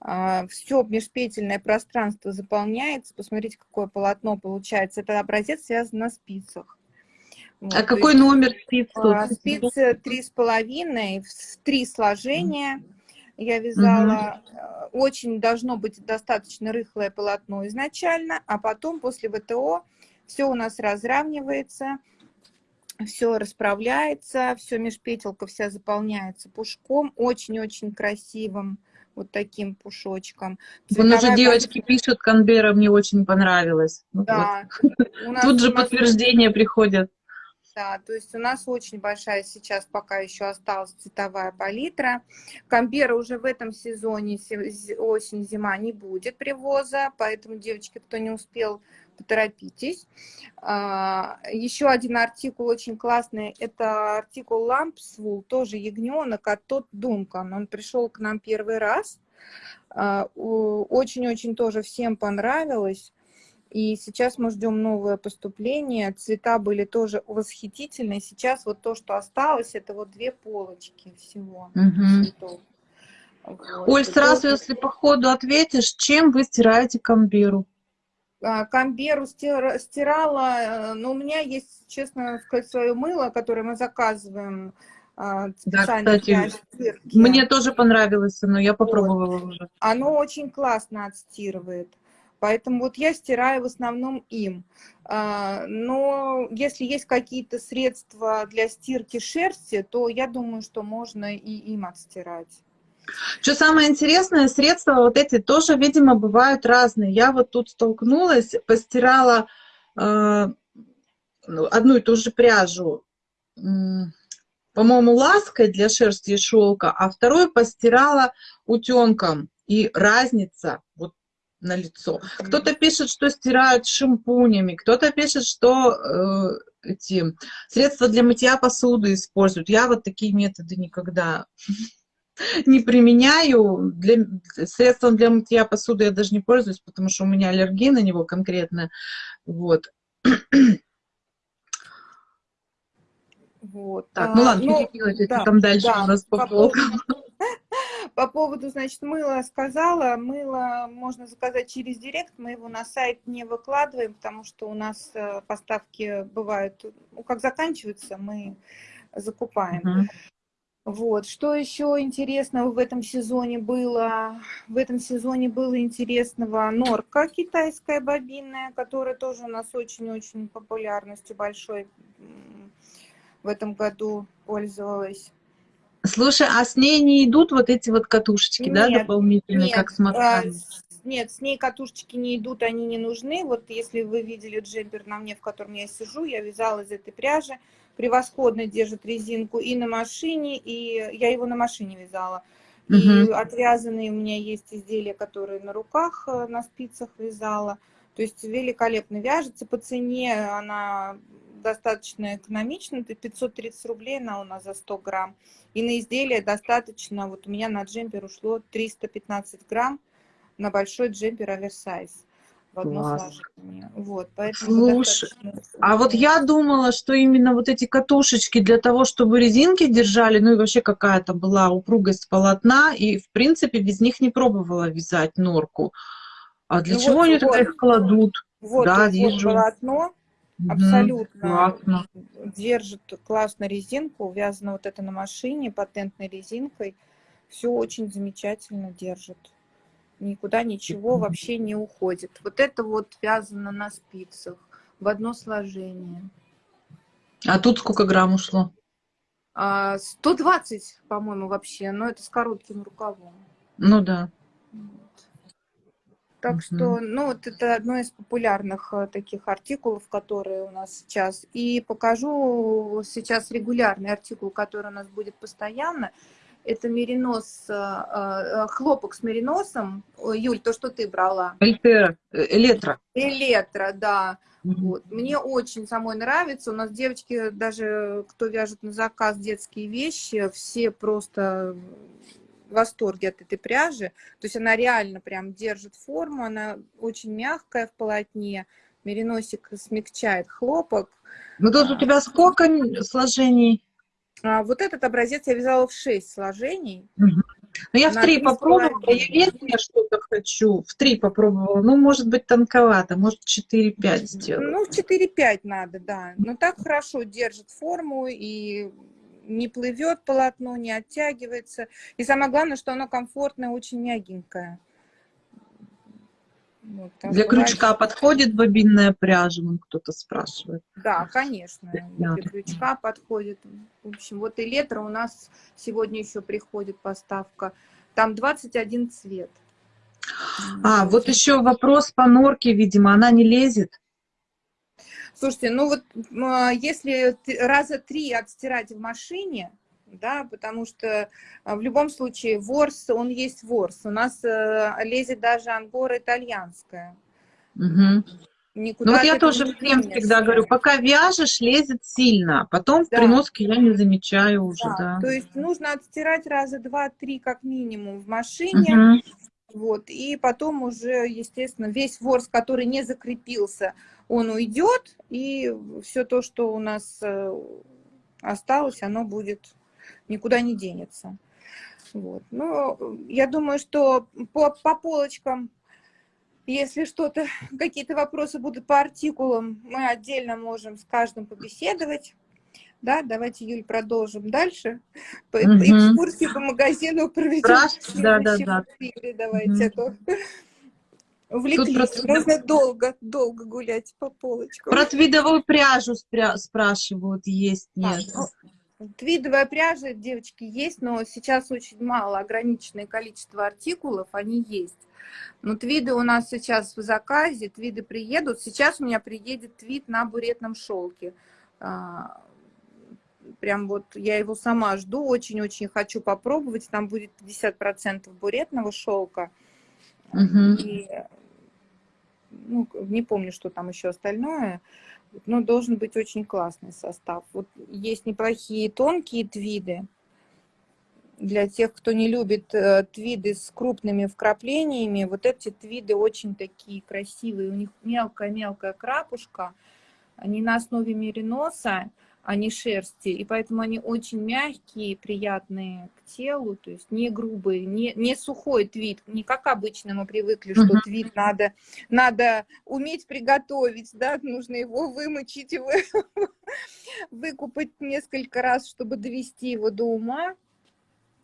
А, все межпетельное пространство заполняется. Посмотрите, какое полотно получается. Это образец связан на спицах. Вот, а какой есть, номер спиц? А, спицы три с половиной, в три сложения. Я вязала. Угу. Очень должно быть достаточно рыхлое полотно изначально, а потом после ВТО все у нас разравнивается, все расправляется, все межпетелка вся заполняется пушком, очень-очень красивым вот таким пушочком. Вон уже девочки пишут, Канбера мне очень понравилось. Да. Вот. Тут же подтверждение приходят. Да, то есть у нас очень большая сейчас пока еще осталась цветовая палитра. Камбера уже в этом сезоне, осень-зима, не будет привоза, поэтому, девочки, кто не успел поторопитесь. А, еще один артикул очень классный, это артикул Лампсвул, тоже ягненок от Тот Дункан. Он пришел к нам первый раз. А, очень-очень тоже всем понравилось. И сейчас мы ждем новое поступление. Цвета были тоже восхитительные. Сейчас вот то, что осталось, это вот две полочки всего угу. цветов. Вот. Оль, сразу, если по ходу ответишь, чем вы стираете камберу? А, камберу стирала, э, но у меня есть, честно сказать, свое мыло, которое мы заказываем а, специально да, кстати, для Мне тоже понравилось, но я попробовала вот. уже. Оно очень классно отстирывает. Поэтому вот я стираю в основном им. А, но если есть какие-то средства для стирки шерсти, то я думаю, что можно и им отстирать. Что самое интересное, средства вот эти тоже, видимо, бывают разные. Я вот тут столкнулась, постирала э, одну и ту же пряжу, э, по-моему, лаской для шерсти и шелка, а вторую постирала утенком. И разница вот на лицо. Кто-то пишет, что стирают шампунями, кто-то пишет, что э, эти средства для мытья посуды используют. Я вот такие методы никогда не применяю. Для, средством для мытья посуды я даже не пользуюсь, потому что у меня аллергия на него конкретно. Вот. Вот. Так, ну А, ладно, ну, да, там дальше да, у нас по по полкам. [LAUGHS] По поводу, значит, мыла сказала. Мыло можно заказать через директ. Мы его на сайт не выкладываем, потому что у нас э, поставки бывают, ну, как заканчиваются, мы закупаем. Мгм. Вот. Что еще интересного в этом сезоне было? В этом сезоне было интересного норка китайская бобинная, которая тоже у нас очень-очень популярностью большой в этом году пользовалась. Слушай, а с ней не идут вот эти вот катушечки, да, Нет, дополнительные, как с а, мотками? с- нет, с ней катушечки не идут, они не нужны. Вот если вы видели джемпер на мне, в котором я сижу, я вязала из этой пряжи. Превосходно держит резинку и на машине, и я его на машине вязала. И Мгм. отвязанные у меня есть изделия, которые на руках, э, на спицах вязала. То есть великолепно вяжется. По цене она достаточно экономична. Это 530 рублей она у нас за 100 грамм. И на изделие достаточно, вот у меня на джемпер ушло 315 грамм на большой джемпер оверсайз в одно Класс. сложение. Вот, поэтому Слушай, достаточно А вот я думала, что именно вот эти катушечки для того, чтобы резинки держали, ну и вообще какая-то была упругость полотна, и в принципе без них не пробовала вязать норку. А для Ну чего вот, они тогда вот, их кладут? вот, Да, вот вижу. полотно абсолютно Классно. держит классно резинку, вязано вот это на машине патентной резинкой. Все очень замечательно держит. Никуда ничего вообще не уходит. Вот это вот вязано на спицах в одно сложение. А тут сколько грамм ушло? А, 120, по-моему, вообще, но это с коротким рукавом. Ну да. Вот. Так Мгм. что, ну, вот это одно из популярных э, таких артикулов, которые у нас сейчас. И покажу сейчас регулярный артикул, который у нас будет постоянно. Это меринос, э, э, хлопок с мериносом. Юль, то, что ты брала. Эльтера, э, Электро. Электро, да. Вот. Мне очень самой нравится. У нас девочки, даже кто вяжет на заказ детские вещи, все просто в восторге от этой пряжи. То есть она реально прям держит форму, она очень мягкая в полотне. Мериносик смягчает хлопок. Ну тут у тебя сколько сложений? А вот этот образец я вязала в 6 сложений. Ну, я в три попробовала, я верхнее что-то хочу. В три попробовала. Ну, может быть, тонковато, может, 4-5 сделать. Ну, в 4-5 надо, да. Но так хорошо держит форму и не плывет полотно, не оттягивается. И самое главное, что оно комфортное, очень мягенькое. Вот, Для бывает, крючка подходит бобинная пряжа, вон кто-то спрашивает. Да, конечно, Да. для крючка подходит. В общем, вот и летра у нас сегодня еще приходит поставка. Там 21 цвет. А, вот еще вопрос по норке, видимо, она не лезет. Слушайте, ну вот а, если раза три отстирать в машине, да, потому что а, в любом случае ворс, он есть ворс. У нас э, лезет даже ангора итальянская. Мгм. Никуда Ну вот от я тоже всем всегда говорю, пока вяжешь, лезет сильно, потом в Да. приноске я не замечаю уже, Да, да. То есть нужно отстирать раза два-три как минимум в машине, Мгм. вот, и потом уже, естественно, весь ворс, который не закрепился, он уйдет, и все то, что у нас э, осталось, оно будет никуда не денется. Вот. Ну, я думаю, что по, по полочкам, если что-то, [LAUGHS] какие-то вопросы будут по артикулам, мы отдельно можем с каждым побеседовать. Да, давайте, Юль, продолжим дальше. По- Мгм. Экскурсию по магазину проведем. Да, да, да. эфире. Давайте, Мгм. а то [LAUGHS] увлеклись. про Можно долго, долго гулять по полочкам. Про твидовую пряжу спря- спрашивают, есть, нет. ну, Твидовая пряжа, девочки, есть, но сейчас очень мало, ограниченное количество артикулов, они есть. Но твиды у нас сейчас в заказе, твиды приедут. Сейчас у меня приедет твид на буретном шелке. А, Прям вот я его сама жду, очень-очень хочу попробовать. Там будет 50% буретного шелка. Мгм. И, ну, не помню, что там еще остальное. Но должен быть очень классный состав. Вот есть неплохие тонкие твиды. Для тех, кто не любит э, твиды с крупными вкраплениями, вот эти твиды очень такие красивые. У них мелкая-мелкая крапушка. Они на основе мериноса. А не шерсти, и поэтому они очень мягкие, приятные к телу, то есть не грубые, не, не сухой твит, не как обычно мы привыкли, что uh -huh. твит надо, надо уметь приготовить, да, нужно его вымочить, вы, выкупать несколько раз, чтобы довести его до ума.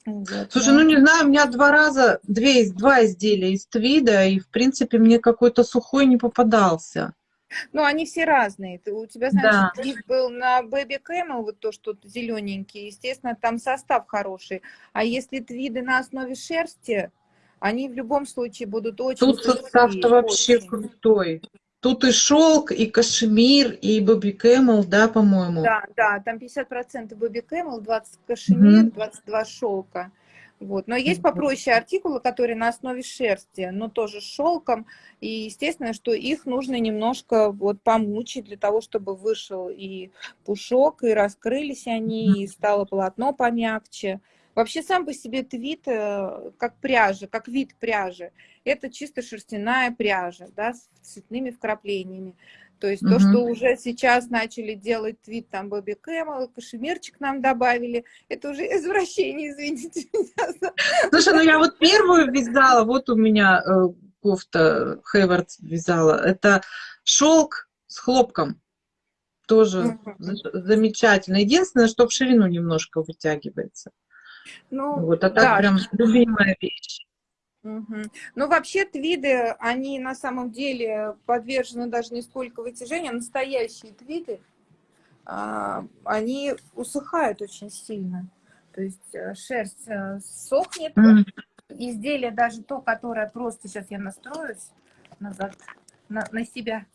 Вот, Слушай, ну не знаю, у меня два раза, две, два изделия из твида, и в принципе мне какой-то сухой не попадался. Ну, они все разные. Ты, у тебя, знаешь, да. был на Baby Camel, вот то, что зелененький, естественно, там состав хороший. А если твиды на основе шерсти, они в любом случае будут очень... Тут состав-то вообще очень. крутой. Тут и шелк, и кашемир, и Baby Camel, да, по-моему? Да, да, там 50% Baby Camel, 20 кашемир, угу. 22 шелка. Вот. Но есть попроще артикулы, которые на основе шерсти, но тоже с шелком. И естественно, что их нужно немножко вот помучить для того, чтобы вышел и пушок, и раскрылись они, и стало полотно помягче. Вообще сам по себе твит, э, как пряжа, как вид пряжи, это чисто шерстяная пряжа, да, с цветными вкраплениями. То есть то, что уже сейчас начали делать твит, там, Бобби Кэмэл, кашемирчик нам добавили, это уже [LAUGHS] извращение, извините меня. Слушай, ну я вот первую вязала, вот у меня э, кофта Хейвард вязала, это шелк с хлопком. Тоже замечательно. Единственное, что в ширину немножко вытягивается. Ну, вот, а так да. прям любимая вещь. Угу. Ну, вообще твиды, они на самом деле подвержены даже не сколько вытяжению, а настоящие твиды, а, они усыхают очень сильно. То есть э, шерсть э, сохнет, mm. изделие даже то, которое просто, сейчас я настроюсь назад на, на себя,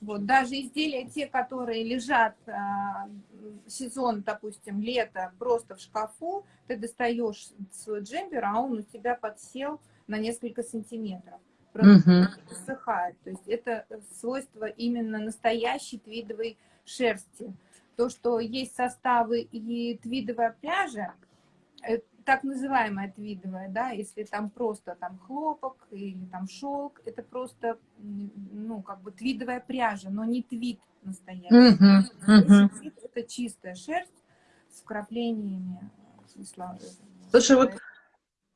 вот, даже изделия те, которые лежат а, сезон, допустим, лето, просто в шкафу, ты достаешь свой джемпер, а он у тебя подсел, на несколько сантиметров. Просто высыхает. То есть это свойство именно настоящей твидовой шерсти. То, что есть составы и твидовая пряжа, э, так называемая твидовая, да, если там просто там хлопок или там шелк, это просто, ну, как бы твидовая пряжа, но не твид настоящий. Uh -huh, uh -huh. Твид это чистая шерсть с вкраплениями. Слушай, вот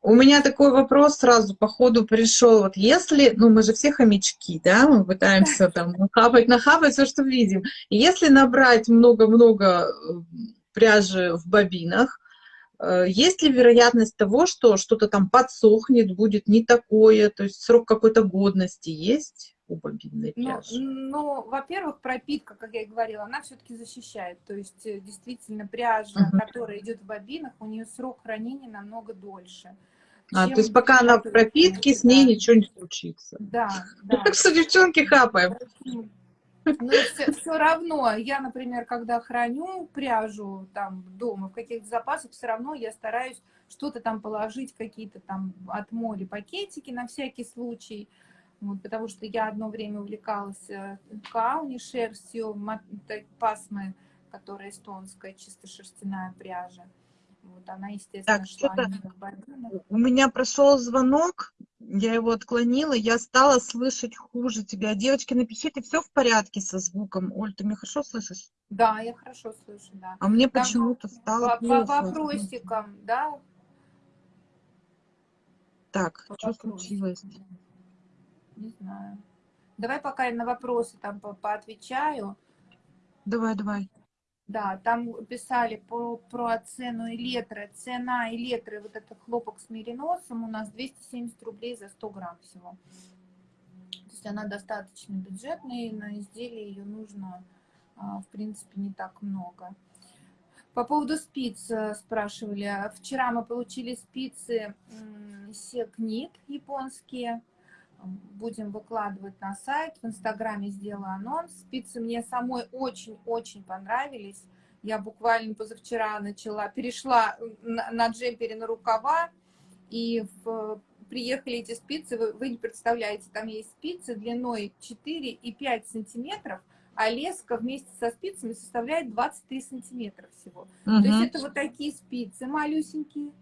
у меня такой вопрос сразу по ходу пришел. Вот если, ну мы же все хомячки, да, мы пытаемся там нахапать, нахапать все, что видим. Если набрать много-много э, пряжи в бобинах, э, есть ли вероятность того, что что-то там подсохнет, будет не такое, то есть срок какой-то годности есть у бобинной ну, пряжи? Ну, ну во-первых, пропитка, как я и говорила, она все-таки защищает. То есть э, действительно пряжа, uh -huh. которая идет в бобинах, у нее срок хранения намного дольше. А, то есть пока она в пропитке, с ней ничего не случится. Да, да. Так что девчонки хапаем. Но все, все равно, я, например, когда храню пряжу там дома в каких-то запасах, все равно я стараюсь что-то там положить, какие-то там от моли пакетики на всякий случай. Вот, потому что я одно время увлекалась э, кауни шерстью, пасмы, которая эстонская, чисто шерстяная пряжа. Вот она, естественно, так, шла У меня прошел звонок, я его отклонила, я стала слышать хуже тебя. Девочки, напишите, все в порядке со звуком. Оль, ты меня хорошо слышишь? Да, я хорошо слышу, да. А мне почему-то стало по. По вопросикам, да? Так, по что вопросикам. случилось? Не знаю. Давай пока я на вопросы там по поотвечаю. Давай, давай. Да, там писали про, про цену электро. Цена электро, вот это хлопок с мериносом у нас 270 рублей за 100 грамм всего. То есть она достаточно бюджетная, и на изделие ее нужно, а, в принципе, не так много. По поводу спиц э, спрашивали. Вчера мы получили спицы Секнит японские будем выкладывать на сайт. В Инстаграме сделаю анонс. Спицы мне самой очень-очень понравились. Я буквально позавчера начала, перешла на, на джемпере на рукава, и в, приехали эти спицы, вы, вы не представляете, там есть спицы длиной 4 и 5 сантиметров, а леска вместе со спицами составляет 23 сантиметра всего. Угу. То есть это вот такие спицы малюсенькие,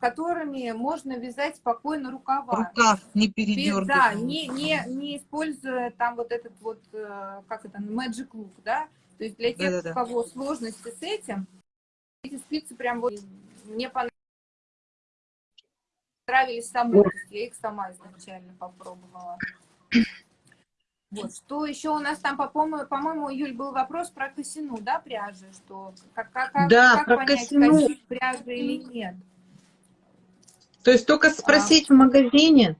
которыми можно вязать спокойно рукава. Рукав не передергивать. Да, не, не, не используя там вот этот вот, э, как это, magic look, да, То есть для тех, у кого сложности с этим, эти спицы прям вот мне понравились самой, я их сама изначально попробовала. Вот, что еще у нас там, по-моему, по Юль, был вопрос про косину, да, пряжи, что как, как, да, как про понять, косину. пряжи или нет. То есть только спросить а, в магазине?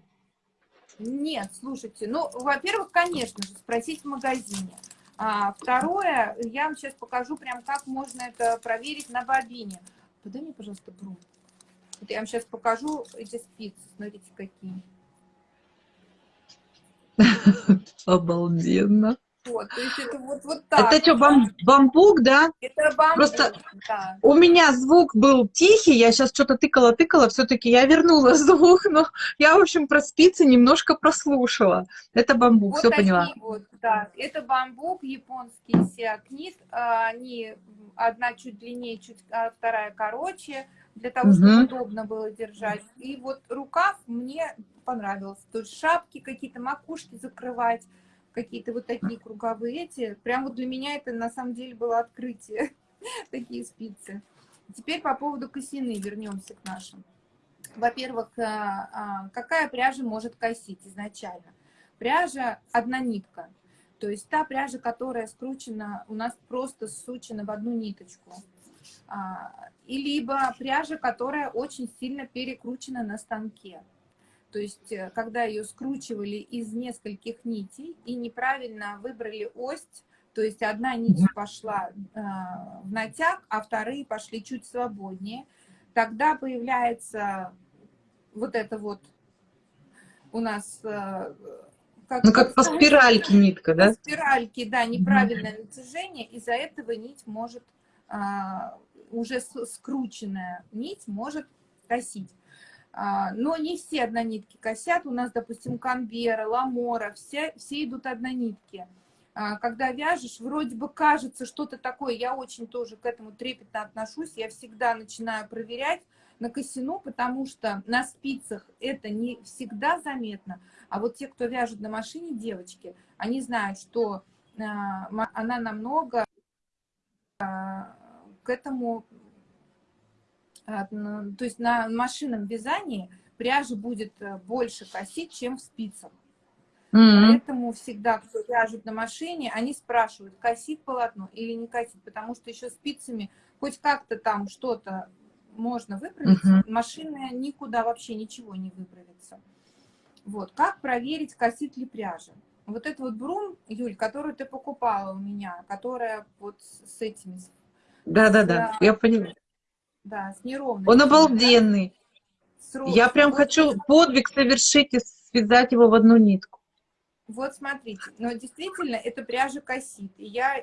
Нет, слушайте, ну, во-первых, конечно же, спросить в магазине. А второе, я вам сейчас покажу прям, как можно это проверить на бобине. Подай мне, пожалуйста, бру. Вот я вам сейчас покажу эти спицы, смотрите, какие. [LAUGHS] Обалденно. Вот, то есть это вот, вот так. Это что, бам, бамбук, да? Это бамбук, Просто да. у меня звук был тихий, я сейчас что-то тыкала-тыкала, все-таки я вернула [LAUGHS] звук, но я, в общем, про спицы немножко прослушала. Это бамбук, вот все поняла. Вот, да. Это бамбук, японский сиакнит, а, они одна чуть длиннее, чуть, а вторая короче, для того, чтобы угу. удобно было держать. И вот рукав мне понравился. То есть шапки какие-то, макушки закрывать, какие-то вот такие круговые эти. Прям вот для меня это на самом деле было открытие, [LAUGHS] такие спицы. Теперь по поводу косины вернемся к нашим. Во-первых, э, а, какая пряжа может косить изначально? Пряжа одна нитка. То есть та пряжа, которая скручена, у нас просто сучена в одну ниточку. А, и либо пряжа, которая очень сильно перекручена на станке. То есть, э, когда ее скручивали из нескольких нитей и неправильно выбрали ось, то есть одна нить пошла э, в натяг, а вторые пошли чуть свободнее, тогда появляется вот это вот у нас... Э, как, ну, как по спиральке нитка, да? По спиральке, да, неправильное натяжение, из-за этого нить может уже скрученная нить может косить. А, но не все однонитки косят. У нас, допустим, конвера, ламора, все, все идут однонитки. А, когда вяжешь, вроде бы кажется что-то такое, я очень тоже к этому трепетно отношусь, я всегда начинаю проверять на косину, потому что на спицах это не всегда заметно, а вот те, кто вяжет на машине, девочки, они знают, что а, она намного к этому, то есть на машинном вязании пряжа будет э, больше косить, чем в спицах. Mm -hmm. Поэтому всегда, кто вяжет на машине, они спрашивают, косит полотно или не косит, потому что еще спицами хоть как-то там что-то можно выправить, mm -hmm. машина никуда вообще ничего не выправится. Вот, как проверить, косит ли пряжа? Вот этот вот брум, Юль, которую ты покупала у меня, которая вот с этими, да-да-да, я понимаю. Да, с неровностью. Он обалденный. Да? Я прям вот хочу подвиг совершить и связать его в одну нитку. Вот смотрите, но действительно эта пряжа косит. И я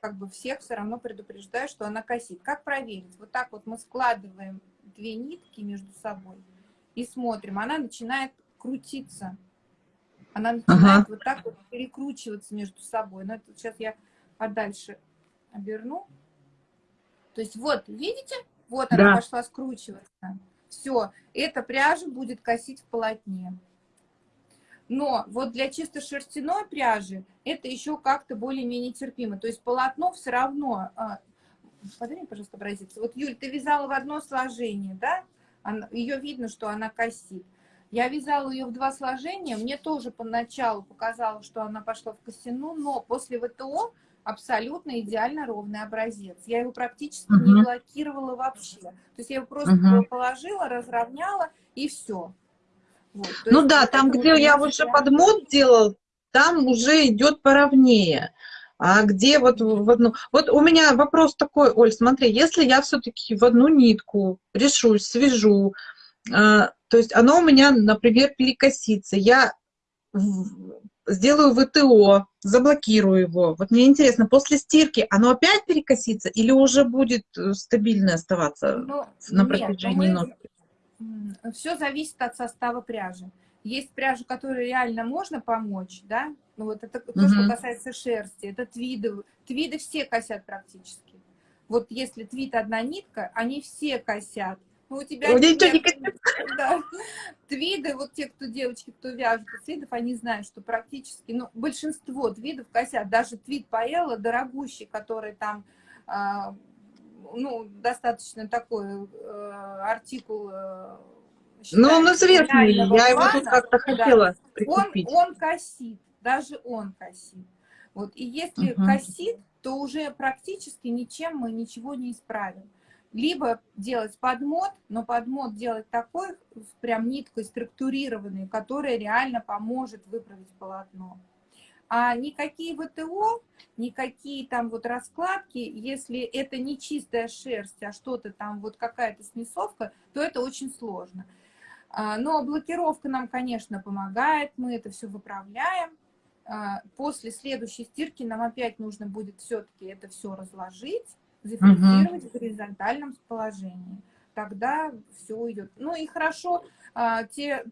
как бы всех все равно предупреждаю, что она косит. Как проверить? Вот так вот мы складываем две нитки между собой и смотрим. Она начинает крутиться. Она начинает ага. вот так вот перекручиваться между собой. Но это сейчас я подальше оберну. То есть вот, видите? Вот она да. пошла скручиваться. Все, эта пряжа будет косить в полотне. Но вот для чисто шерстяной пряжи это еще как-то более-менее терпимо. То есть полотно все равно... А, Подай пожалуйста, образец. Вот, Юль, ты вязала в одно сложение, да? Она, ее видно, что она косит. Я вязала ее в два сложения. Мне тоже поначалу показалось, что она пошла в косину, но после ВТО абсолютно идеально ровный образец. Я его практически угу. не блокировала вообще. То есть я его просто угу. положила, разровняла и все. Вот. Ну да, там, где я уже под мод делал, там уже идет поровнее. А где вот в одну... Вот у меня вопрос такой, Оль, смотри, если я все-таки в одну нитку решусь, свяжу, э, то есть оно у меня, например, перекосится, я сделаю ВТО, заблокирую его. Вот мне интересно, после стирки оно опять перекосится или уже будет э, стабильно оставаться ну, на протяжении нет, ног? Все зависит от состава пряжи. Есть пряжа, которой реально можно помочь, да? Ну вот это то, угу. что касается шерсти, это твиды. Твиды все косят практически. Вот если твид одна нитка, они все косят. Ну, у тебя... У ничего не косят. Да. Твиды, вот те, кто девочки, кто вяжут из твидов, они знают, что практически, ну, большинство твидов косят, даже твид Паэлла, дорогущий, который там, э, ну, достаточно такой э, артикул э, ну, он известный, я его тут как-то хотела прикупить. Он, он косит, даже он косит. Вот, и если угу. косит, то уже практически ничем мы ничего не исправим. Либо делать подмод, но подмод делать такой, прям ниткой структурированный, которая реально поможет выправить полотно. А никакие ВТО, никакие там вот раскладки, если это не чистая шерсть, а что-то там вот какая-то смесовка, то это очень сложно. А, но блокировка нам, конечно, помогает, мы это все выправляем. А, после следующей стирки нам опять нужно будет все-таки это все разложить, зафиксировать угу. в горизонтальном положении. Тогда все идет. Ну и хорошо, а, те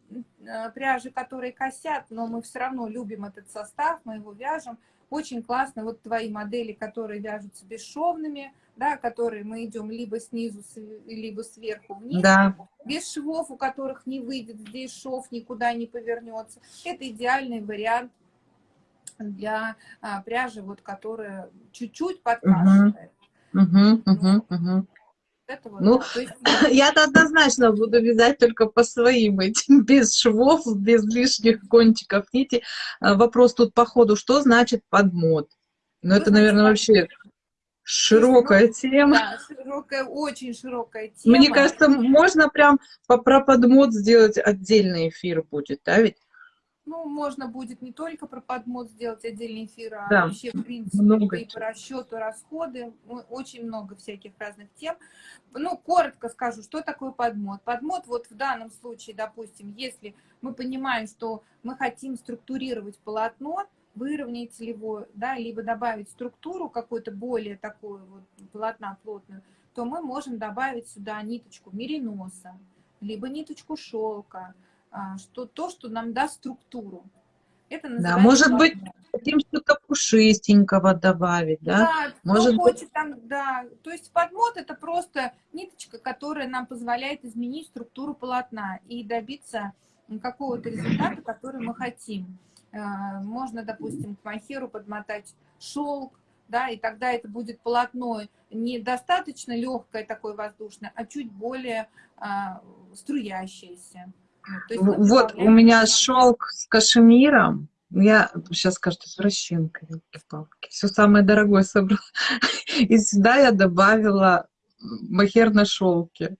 пряжи, которые косят, но мы все равно любим этот состав, мы его вяжем. Очень классно, вот твои модели, которые вяжутся бесшовными, да, которые мы идем либо снизу, либо сверху вниз, да. без швов, у которых не выйдет здесь шов, никуда не повернется. Это идеальный вариант для а, пряжи, вот, которая чуть-чуть подкрашивает. Угу, угу, угу. Этого, ну, да, есть... [CLEARS THROAT] я-то однозначно буду вязать только по своим этим, [LAUGHS] без швов, без лишних кончиков нити. А, вопрос тут по ходу, что значит подмод? Ну, это, наверное, вообще Широкая тема. Да, широкая, очень широкая тема. Мне кажется, можно прям про подмод сделать отдельный эфир будет, да ведь? Ну, можно будет не только про подмод сделать отдельный эфир, а да, вообще, в принципе, много и по расчету расходы. Очень много всяких разных тем. Ну, коротко скажу, что такое подмод. Подмод, вот в данном случае, допустим, если мы понимаем, что мы хотим структурировать полотно, выровнять его, да, либо добавить структуру какую-то более такую вот полотна плотную, то мы можем добавить сюда ниточку мериноса, либо ниточку шелка, что, то, что нам даст структуру. Это да, может быть, хотим что-то пушистенького добавить, да? Да, может кто быть... там, да. То есть подмот это просто ниточка, которая нам позволяет изменить структуру полотна и добиться какого-то результата, который мы хотим. Э, можно, допустим, к махеру подмотать шелк, да, и тогда это будет полотно недостаточно легкое, такое воздушное, а чуть более а, струящееся. Ну, вот у меня шелк с кашемиром, я сейчас скажу, извращенка, палки все самое дорогое собрала. [LAUGHS] И сюда я добавила махер на шелке.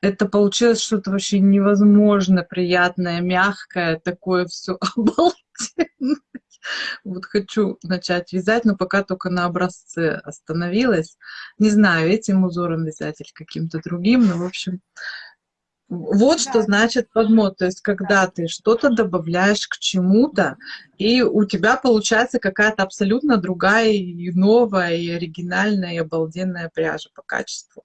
Это получилось что-то вообще невозможно приятное, мягкое, такое все [LAUGHS] обалденное. Вот хочу начать вязать, но пока только на образце остановилась. Не знаю, этим узором вязать или каким-то другим, но, в общем, вот да. что значит подмот. То есть, когда да. ты что-то добавляешь к чему-то, и у тебя получается какая-то абсолютно другая, и новая, и оригинальная, и обалденная пряжа по качеству.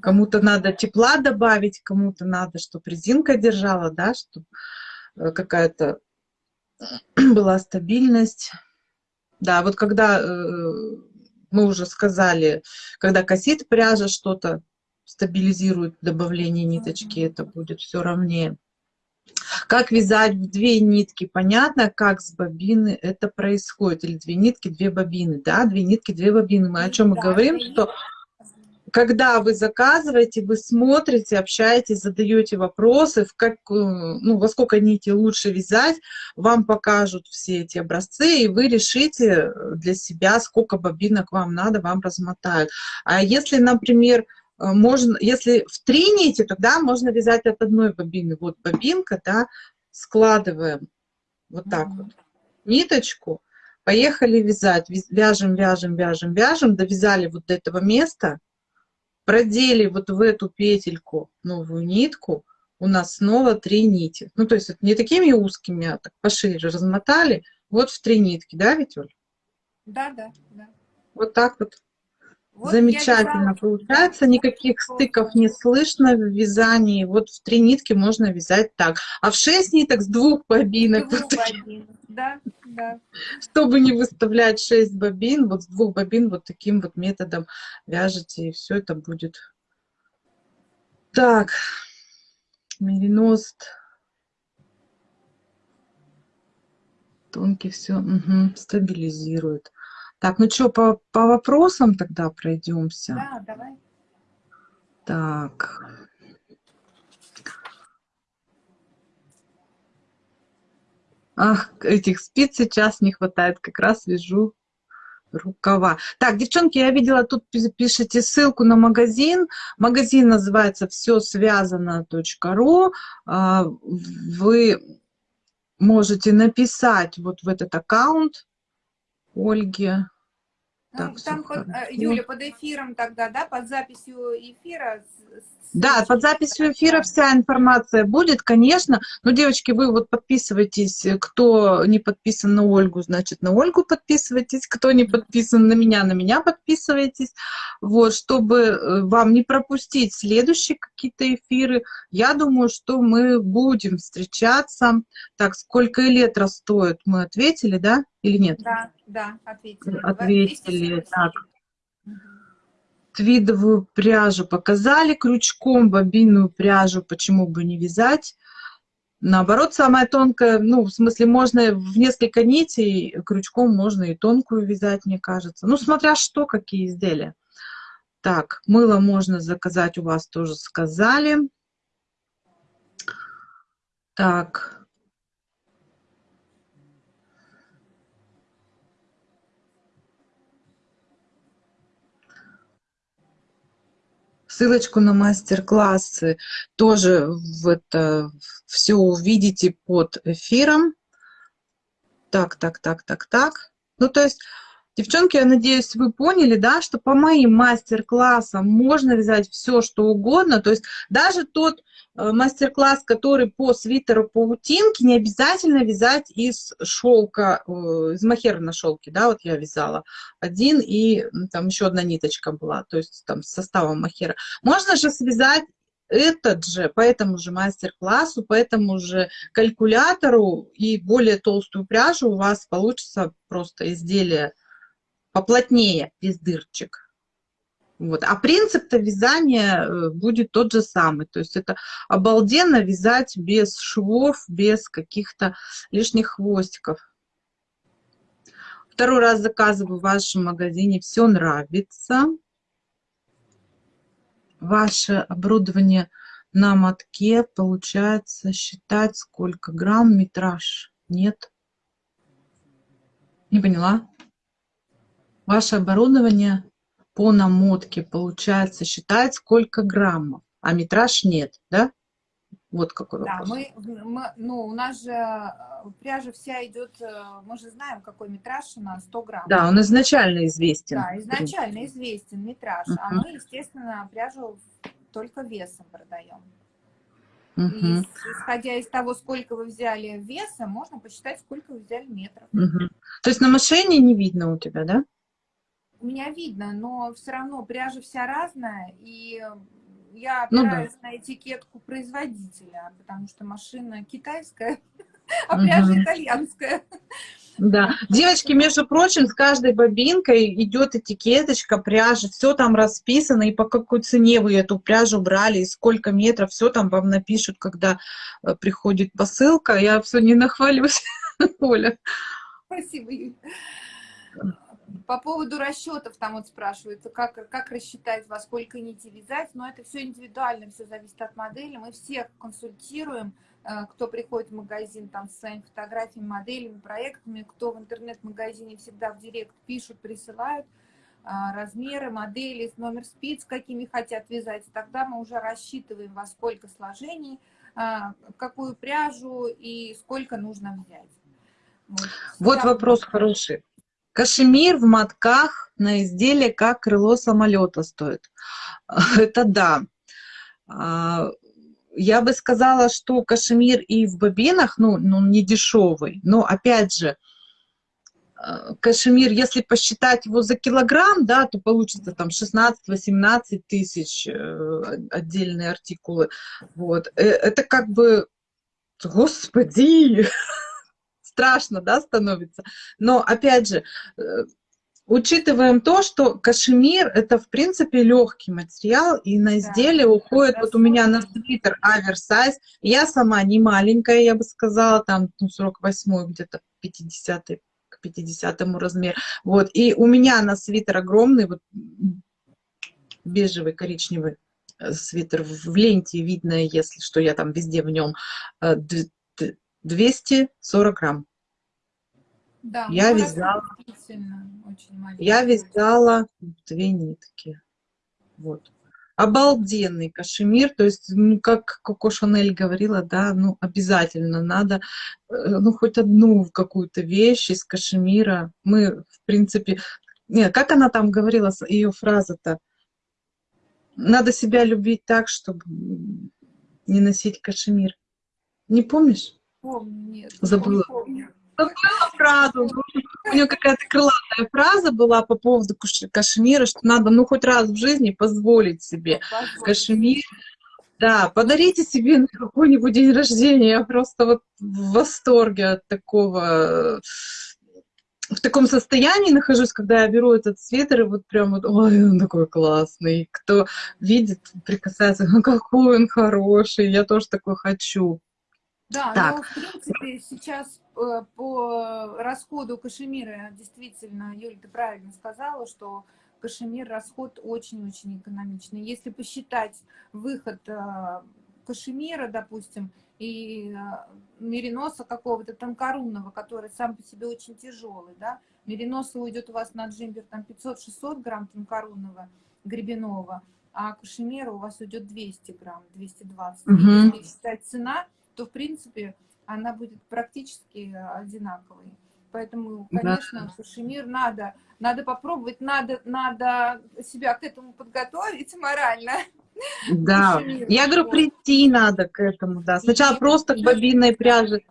Кому-то надо тепла добавить, кому-то надо, чтобы резинка держала, да, чтобы Э, какая-то [CLEARS THROAT] была стабильность. Да, вот когда э, мы уже сказали, когда косит пряжа что-то, стабилизирует добавление ниточки, это будет все ровнее. Как вязать в две нитки, понятно, как с бобины это происходит, или две нитки, две бобины, да, две нитки, две бобины. Мы о чем мы говорим, что когда вы заказываете, вы смотрите, общаетесь, задаете вопросы, в как, э, ну, во сколько нитей лучше вязать, вам покажут все эти образцы, и вы решите для себя, сколько бобинок вам надо, вам размотают. А если, например, э, можно, если в три нити, тогда можно вязать от одной бобины. Вот бобинка, да, складываем вот так mm -hmm. вот ниточку, поехали вязать, вяжем, вяжем, вяжем, вяжем, довязали вот до этого места, продели вот в эту петельку новую нитку, у нас снова три нити. Ну, то есть это не такими узкими, а так пошире размотали, вот в три нитки, да, Оль? Да, да, да. Вот так вот. Вот Замечательно получается, никаких стыков не слышно в вязании. Вот в три нитки можно вязать так. А в шесть ниток с двух бобинок. Двух бобин. Да, да. Чтобы не выставлять шесть бобин, вот с двух бобин вот таким вот методом вяжете, и все это будет. Так, Мериност. Тонкий все угу, стабилизирует. Так, ну что, по, по вопросам тогда пройдемся? Да, давай. Так. Ах, этих спиц сейчас не хватает, как раз вяжу рукава. Так, девчонки, я видела, тут пишите ссылку на магазин. Магазин называется все связано.ру. А, вы можете написать вот в этот аккаунт Ольге так, там, под, э, Юля, под эфиром тогда, да, под записью эфира? Да, под записью эфира вся информация будет, конечно. Но, девочки, вы вот подписывайтесь, кто не подписан на Ольгу, значит, на Ольгу подписывайтесь, кто не подписан на меня, на меня подписывайтесь. Вот, чтобы э, вам не пропустить следующие какие-то эфиры, я думаю, что мы будем встречаться. Так, сколько лет стоит, мы ответили, да, или нет? Да, да, ответили. Ответили, так. Твидовую пряжу показали, крючком бобинную пряжу почему бы не вязать. Наоборот, самая тонкая, ну, в смысле, можно в несколько нитей, крючком можно и тонкую вязать, мне кажется. Ну, смотря что, какие изделия. Так, мыло можно заказать, у вас тоже сказали. Так, Ссылочку на мастер-классы тоже в это все увидите под эфиром. Так, так, так, так, так. Ну, то есть Девчонки, я надеюсь, вы поняли, да, что по моим мастер-классам можно вязать все, что угодно. То есть даже тот э, мастер-класс, который по свитеру паутинки, не обязательно вязать из шелка, э, из махера на шелке, да, вот я вязала один, и там еще одна ниточка была, то есть там с составом махера. Можно же связать этот же, по этому же мастер-классу, по этому же калькулятору и более толстую пряжу у вас получится просто изделие поплотнее, без дырочек. Вот. А принцип-то вязания э, будет тот же самый. То есть это обалденно вязать без швов, без каких-то лишних хвостиков. Второй раз заказываю в вашем магазине. Все нравится. Ваше оборудование на мотке. Получается считать, сколько грамм метраж. Нет? Не поняла? Ваше оборудование по намотке, получается, считает сколько граммов, а метраж нет, да? Вот какой вопрос. Да, мы, мы, ну, у нас же э, пряжа вся идет, э, мы же знаем, какой метраж у нас, 100 грамм. Да, он изначально известен. Да, изначально известен метраж, uh -huh. а мы, естественно, пряжу только весом продаем. Uh -huh. И исходя из того, сколько вы взяли веса, можно посчитать, сколько вы взяли метров. Uh -huh. То есть на машине не видно у тебя, да? У меня видно, но все равно пряжа вся разная, и я опираюсь ну, да. на этикетку производителя, потому что машина китайская, [LAUGHS] а пряжа угу. итальянская. Да, девочки, между прочим, с каждой бобинкой идет этикеточка пряжи, все там расписано, и по какой цене вы эту пряжу брали, и сколько метров, все там вам напишут, когда э, приходит посылка. Я все не нахвалюсь, [LAUGHS] Оля. Спасибо, Юля. По поводу расчетов, там вот спрашивается, как, как рассчитать, во сколько нити вязать, но это все индивидуально, все зависит от модели. Мы всех консультируем, э, кто приходит в магазин там с своими фотографиями, моделями, проектами, кто в интернет-магазине всегда в директ пишут, присылают э, размеры, модели, номер спиц, какими хотят вязать. Тогда мы уже рассчитываем, во сколько сложений, э, какую пряжу и сколько нужно взять. Вот, вот вопрос хороший. Кашемир в мотках на изделие как крыло самолета стоит. [LAUGHS] Это да. А, я бы сказала, что кашемир и в бобинах, ну, ну не дешевый, но опять же, а, кашемир, если посчитать его за килограмм, да, то получится там 16-18 тысяч э, отдельные артикулы. Вот. Э, это как бы, господи, [LAUGHS] страшно, да, становится. Но, опять же, э, учитываем то, что кашемир это в принципе легкий материал, и на изделие да, уходит, вот у меня на свитер оверсайз, я сама не маленькая, я бы сказала, там ну, 48 где-то 50 к 50 размер, вот, и у меня на свитер огромный, вот бежевый, коричневый э, свитер в ленте видно, если что, я там везде в нем 240 э, грамм. Да, я вязала, я вязала две нитки. Вот. Обалденный кашемир, то есть, ну, как Коко Шанель говорила, да, ну, обязательно надо, э, ну, хоть одну какую-то вещь из кашемира. Мы, в принципе, нет, как она там говорила, ее фраза-то, надо себя любить так, чтобы не носить кашемир. Не помнишь? Помню, нет. Забыла. Помню. Забыла фразу. У нее какая-то крылатая фраза была по поводу кашемира, что надо, ну, хоть раз в жизни позволить себе позволить. кашемир. Да, подарите себе на какой-нибудь день рождения. Я просто вот в восторге от такого в таком состоянии нахожусь, когда я беру этот свитер, и вот прям вот, ой, он такой классный. Кто видит, прикасается, ну какой он хороший, я тоже такой хочу. Да, так. но в принципе сейчас э, по расходу кашемира, действительно, Юля, ты правильно сказала, что кашемир расход очень-очень экономичный. Если посчитать выход э, кашемира, допустим, и а, мериноса какого-то тонкорунного, который сам по себе очень тяжелый, да, мериноса уйдет у вас на джимбер там 500-600 грамм тонкорунного гребенного, а кашемира у вас уйдет 200 грамм, 220. Угу. Если считать цена, то в принципе она будет практически одинаковой. Поэтому, конечно, да. кашемир надо, надо попробовать, надо, надо себя к этому подготовить морально. [LAUGHS] Да, я говорю, прийти надо к этому, да. Сначала просто к бобинной пряже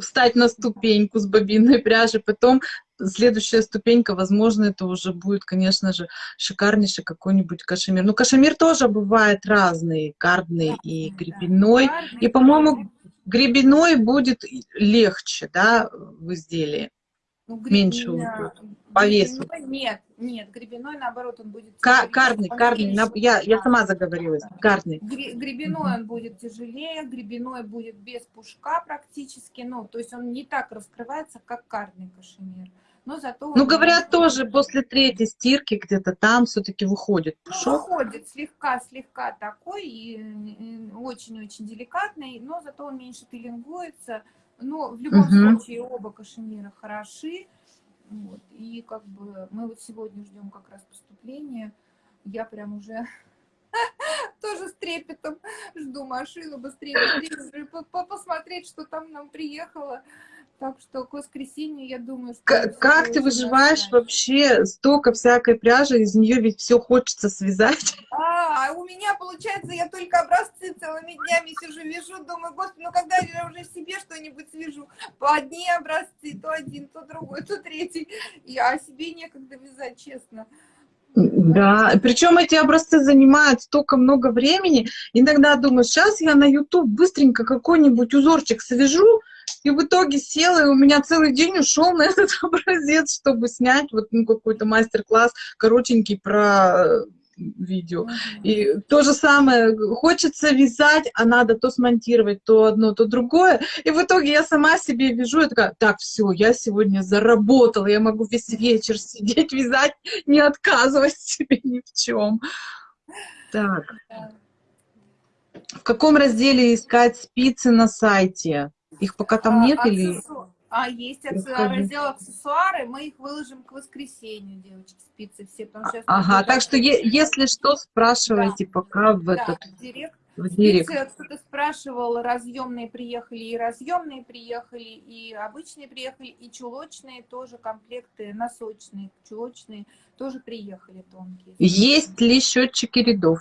встать на ступеньку с бобинной пряжи, потом следующая ступенька, возможно, это уже будет, конечно же, шикарнейший какой-нибудь кашемир. Ну, кашемир тоже бывает разный, кардный и гребенной. И, по-моему, гребенной будет легче, да, в изделии. Ну, меньше уйдет по весу. Нет, нет, гребеной, наоборот, он будет тяжелее. Карный, карный, я, я сама заговорилась, карный. Гребеной он будет тяжелее, гребеной будет без пушка практически, ну, то есть он не так раскрывается, как карный кашемир. Но зато ну, говорят, тоже после третьей стирки где-то там все-таки выходит пушок. Ну, выходит слегка-слегка такой, и очень-очень деликатный, но зато он меньше пилингуется. Но в любом угу. случае оба кашемира хороши. Вот. И как бы мы вот сегодня ждем как раз поступления. Я прям уже [LAUGHS] тоже с трепетом жду машину быстрее, быстрее посмотреть, что там нам приехало. Так что к воскресенью, я думаю, что... Как, как ты выживаешь вообще? Столько всякой пряжи, из нее ведь все хочется связать. [LAUGHS] А, а у меня, получается, я только образцы целыми днями сижу, вяжу, думаю, господи, ну когда я уже себе что-нибудь свяжу? По одни образцы, то один, то другой, то третий. Я себе некогда вязать, честно. Да, причем эти образцы занимают столько много времени. Иногда думаю, сейчас я на YouTube быстренько какой-нибудь узорчик свяжу, и в итоге села, и у меня целый день ушел на этот [LAUGHS] образец, чтобы снять вот ну, какой-то мастер-класс коротенький про видео. И то же самое, хочется вязать, а надо то смонтировать, то одно, то другое. И в итоге я сама себе вяжу, и такая, так, все, я сегодня заработала, я могу весь вечер сидеть, вязать, не отказывать себе ни в чем. Так. В каком разделе искать спицы на сайте? Их пока там а, нет или... А есть Расскажи. раздел аксессуары, мы их выложим к воскресенью, девочки, спицы все. Потому что ага, так что е если что, спрашивайте да. пока в да, этот... Директ. В директ. Кто-то спрашивал, разъемные приехали, и разъемные приехали, и обычные приехали, и чулочные тоже комплекты, носочные, чулочные тоже приехали тонкие. Есть ли счетчики рядов?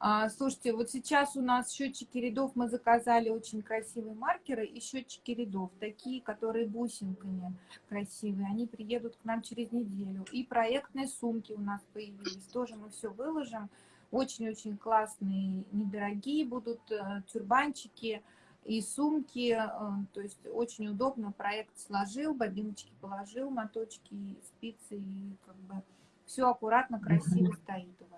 А, слушайте, вот сейчас у нас счетчики рядов, мы заказали очень красивые маркеры и счетчики рядов, такие, которые бусинками красивые, они приедут к нам через неделю. И проектные сумки у нас появились, тоже мы все выложим. Очень-очень классные, недорогие будут э, тюрбанчики, и сумки, э, то есть очень удобно, проект сложил, бобиночки положил, моточки, спицы, и как бы все аккуратно, красиво стоит у вас.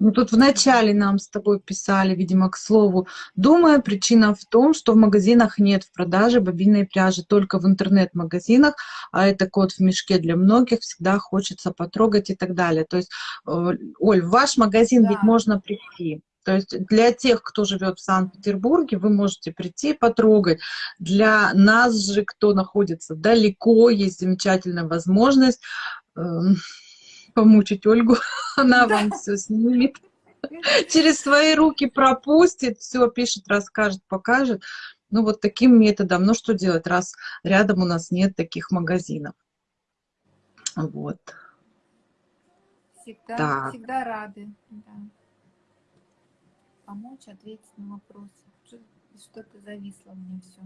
Ну, тут в начале нам с тобой писали, видимо, к слову. Думаю, причина в том, что в магазинах нет в продаже бобинной пряжи, только в интернет-магазинах, а это кот в мешке для многих, всегда хочется потрогать и так далее. То есть, э, Оль, в ваш магазин да. ведь можно прийти. То есть для тех, кто живет в Санкт-Петербурге, вы можете прийти потрогать. Для нас же, кто находится далеко, есть замечательная возможность э, помучить Ольгу. [LAUGHS] Она да. вам все снимет. Через свои руки пропустит, все пишет, расскажет, покажет. Ну вот таким методом. Ну что делать, раз рядом у нас нет таких магазинов. Вот. Всегда, так. всегда рады. Да помочь, ответить на вопросы. Что-то зависло мне все.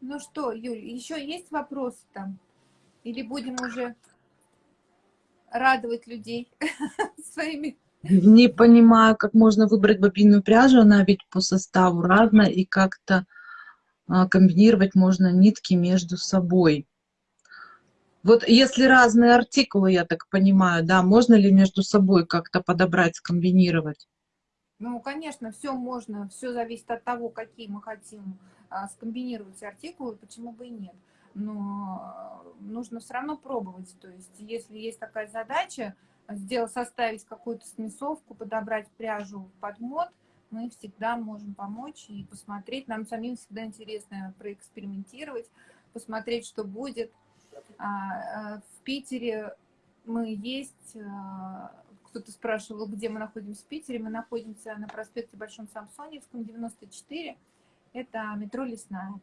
Ну что, Юль, еще есть вопросы там? Или будем уже радовать людей [LAUGHS] своими? Не понимаю, как можно выбрать бобинную пряжу, она ведь по составу разная, и как-то а, комбинировать можно нитки между собой. Вот если разные артикулы, я так понимаю, да, можно ли между собой как-то подобрать, скомбинировать? Ну, конечно, все можно, все зависит от того, какие мы хотим а, скомбинировать артикулы, почему бы и нет. Но нужно все равно пробовать. То есть, если есть такая задача, сделать, составить какую-то смесовку, подобрать пряжу под мод, мы всегда можем помочь и посмотреть. Нам самим всегда интересно проэкспериментировать, посмотреть, что будет. А, э, в Питере мы есть, э, кто-то спрашивал, где мы находимся в Питере. Мы находимся на проспекте Большом Самсоневском, 94. Это метро Лесная.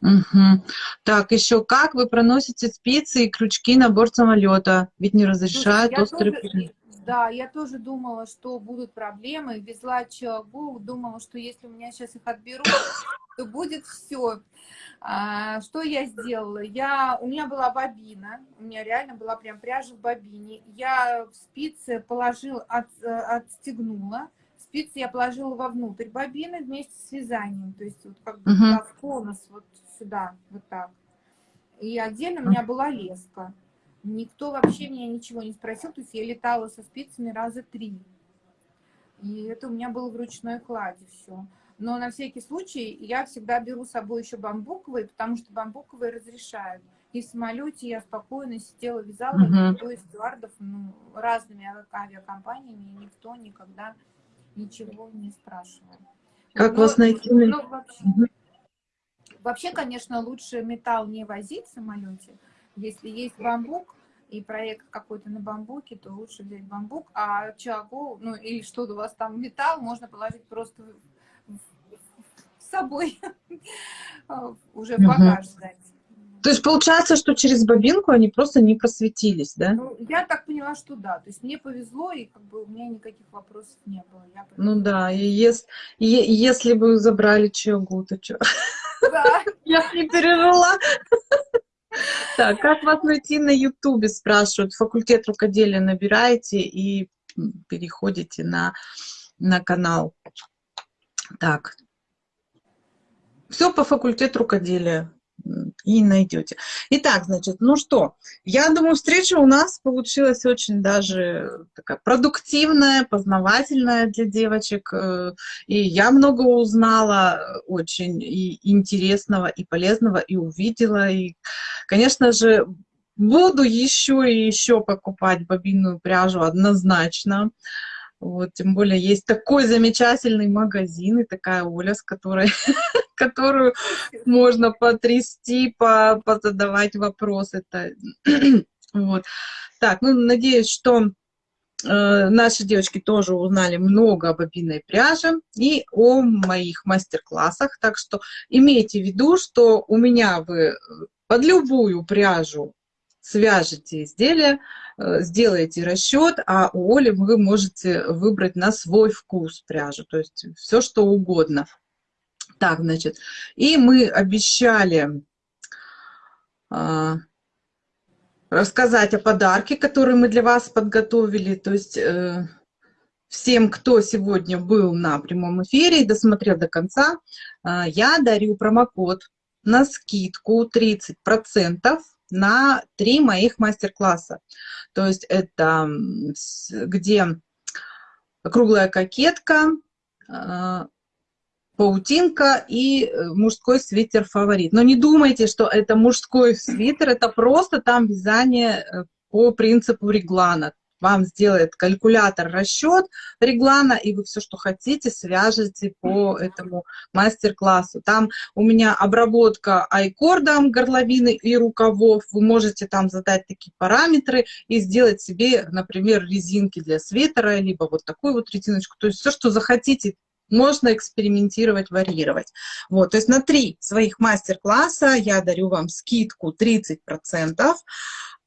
Угу. Так, еще как вы проносите спицы и крючки на борт самолета? Ведь не разрешают Слушай, острые... Да, я тоже думала, что будут проблемы. Везла Чагу, думала, что если у меня сейчас их отберут, то будет все. А, что я сделала? Я, у меня была бобина, у меня реально была прям пряжа в бобине. Я спицы положила, от, отстегнула, спицы я положила вовнутрь бобины вместе с вязанием, то есть вот как бы -huh. в конус вот сюда, вот так. И отдельно у меня была леска. Никто вообще меня ничего не спросил, то есть я летала со спицами раза три. И это у меня было в ручной кладе все но на всякий случай я всегда беру с собой еще бамбуковые, потому что бамбуковые разрешают. И в самолете я спокойно сидела, вязала, uh -huh. никто из стюардов, ну, разными авиакомпаниями, никто никогда ничего не спрашивал. Как но, вас найти? Но вообще, uh. Вообще, конечно, лучше металл не возить в самолете. Если есть бамбук, и проект какой-то на бамбуке, то лучше взять бамбук, а чагу, ну или что у вас там металл, можно положить просто с собой [LAUGHS] уже в багаж сдать. То есть получается, что через бобинку они просто не просветились, да? Ну, я так поняла, что да. То есть мне повезло, и как бы у меня никаких вопросов не было. Я ну да, и если, и, если бы забрали Чогу, то что? Да. Я не пережила. Так, как вас найти на Ютубе, спрашивают. Факультет рукоделия набираете и переходите на, на канал. Так, все по факультету рукоделия и найдете. Итак, значит, ну что, я думаю, встреча у нас получилась очень даже такая продуктивная, познавательная для девочек. Э, и я много узнала очень и интересного, и полезного, и увидела. И, конечно же, буду еще и еще покупать бобинную пряжу однозначно. Вот, тем более есть такой замечательный магазин и такая Оля, с которой, [LAUGHS] которую можно потрясти, по, позадавать вопросы. [CLEARS THROAT] вот. Так, ну, надеюсь, что э, наши девочки тоже узнали много об обинной пряже и о моих мастер-классах. Так что имейте в виду, что у меня вы под любую пряжу свяжете изделие, э, сделаете расчет, а у Оли вы можете выбрать на свой вкус пряжу, то есть все что угодно. Так, значит, и мы обещали а, рассказать о подарке, который мы для вас подготовили, то есть... Э, всем, кто сегодня был на прямом эфире и досмотрел до конца, э, я дарю промокод на скидку 30% на три моих мастер-класса. То есть это где круглая кокетка, э, паутинка и э, мужской свитер фаворит. Но не думайте, что это мужской свитер, это просто там вязание э, по принципу реглана. Вам сделает калькулятор расчет реглана, и вы все, что хотите, свяжете по этому мастер-классу. Там у меня обработка айкордом горловины и рукавов. Вы можете там задать такие параметры и сделать себе, например, резинки для свитера, либо вот такую вот резиночку. То есть все, что захотите, можно экспериментировать, варьировать. Вот, то есть на три своих мастер-класса я дарю вам скидку 30%,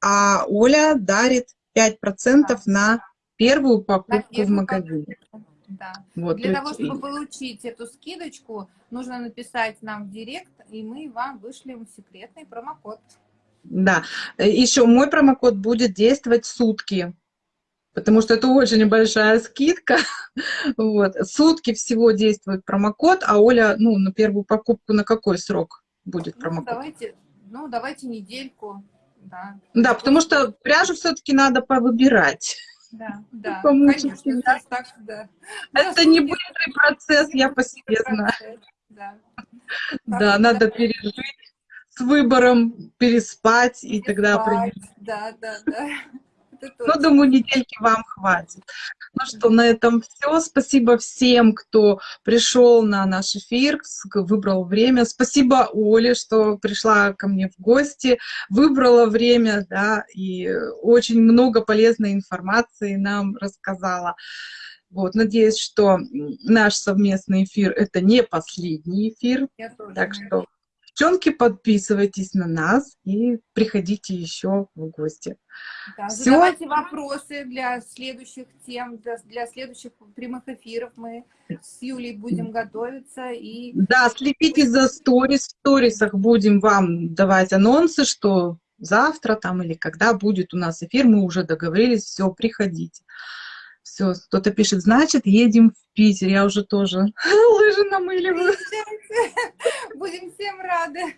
а Оля дарит 5% да. на первую покупку в магазине. Да. Вот, Для того, чтобы получить эту скидочку, нужно написать нам в директ, и мы вам вышлем секретный промокод. Да, еще мой промокод будет действовать сутки потому что это очень небольшая скидка. [LAUGHS] Вот. Сутки всего действует промокод, а Оля, ну, на первую покупку на какой срок будет ну, промокод? Ну, давайте, ну, давайте недельку. Да, да потому что пряжу все-таки надо повыбирать. Да, да, [LAUGHS] конечно, да. Так, да. Это не быстрый процесс, я по себе знаю. Да, да надо пережить с выбором, переспать, переспать и тогда определить. Да, да, да. Ну, думаю, недельки вам хватит. Ну что, на этом все. Спасибо всем, кто пришел на наш эфир, выбрал время. Спасибо Оле, что пришла ко мне в гости, выбрала время, да, и очень много полезной информации нам рассказала. Вот, надеюсь, что наш совместный эфир – это не последний эфир. Так что Девчонки, подписывайтесь на нас и приходите еще в гости. Да, Все. Задавайте вопросы для следующих тем, для, для следующих прямых эфиров. Мы с Юлей будем готовиться. И... Да, следите за сторис. В сторисах будем вам давать анонсы, что завтра там или когда будет у нас эфир. Мы уже договорились, все, приходите. Все, кто-то пишет, значит, едем в Питер. Я уже тоже [LAUGHS] лыжи намыливаю. [LAUGHS] Будем всем рады.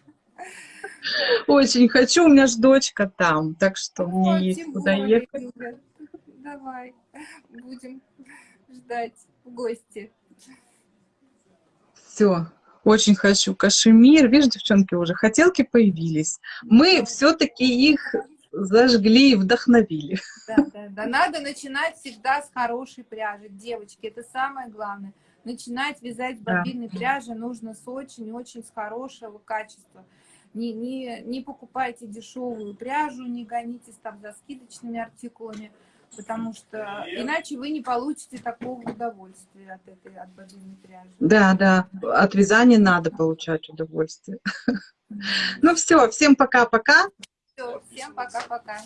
Очень хочу, у меня же дочка там, так что мне есть куда ехать. Давай, будем ждать в гости. Все, очень хочу кашемир. Видишь, девчонки, уже хотелки появились. Мы все-таки их зажгли и вдохновили. Да, да, да. Надо начинать всегда с хорошей пряжи. Девочки, это самое главное. Начинать вязать с бобинной да. пряжи нужно с очень-очень с хорошего качества. Не, не, не покупайте дешевую пряжу, не гонитесь там за скидочными артикулами, потому что иначе вы не получите такого удовольствия от этой от бобинной пряжи. Да, да, от вязания надо получать удовольствие. Ну все, всем пока-пока. Все, всем пока-пока.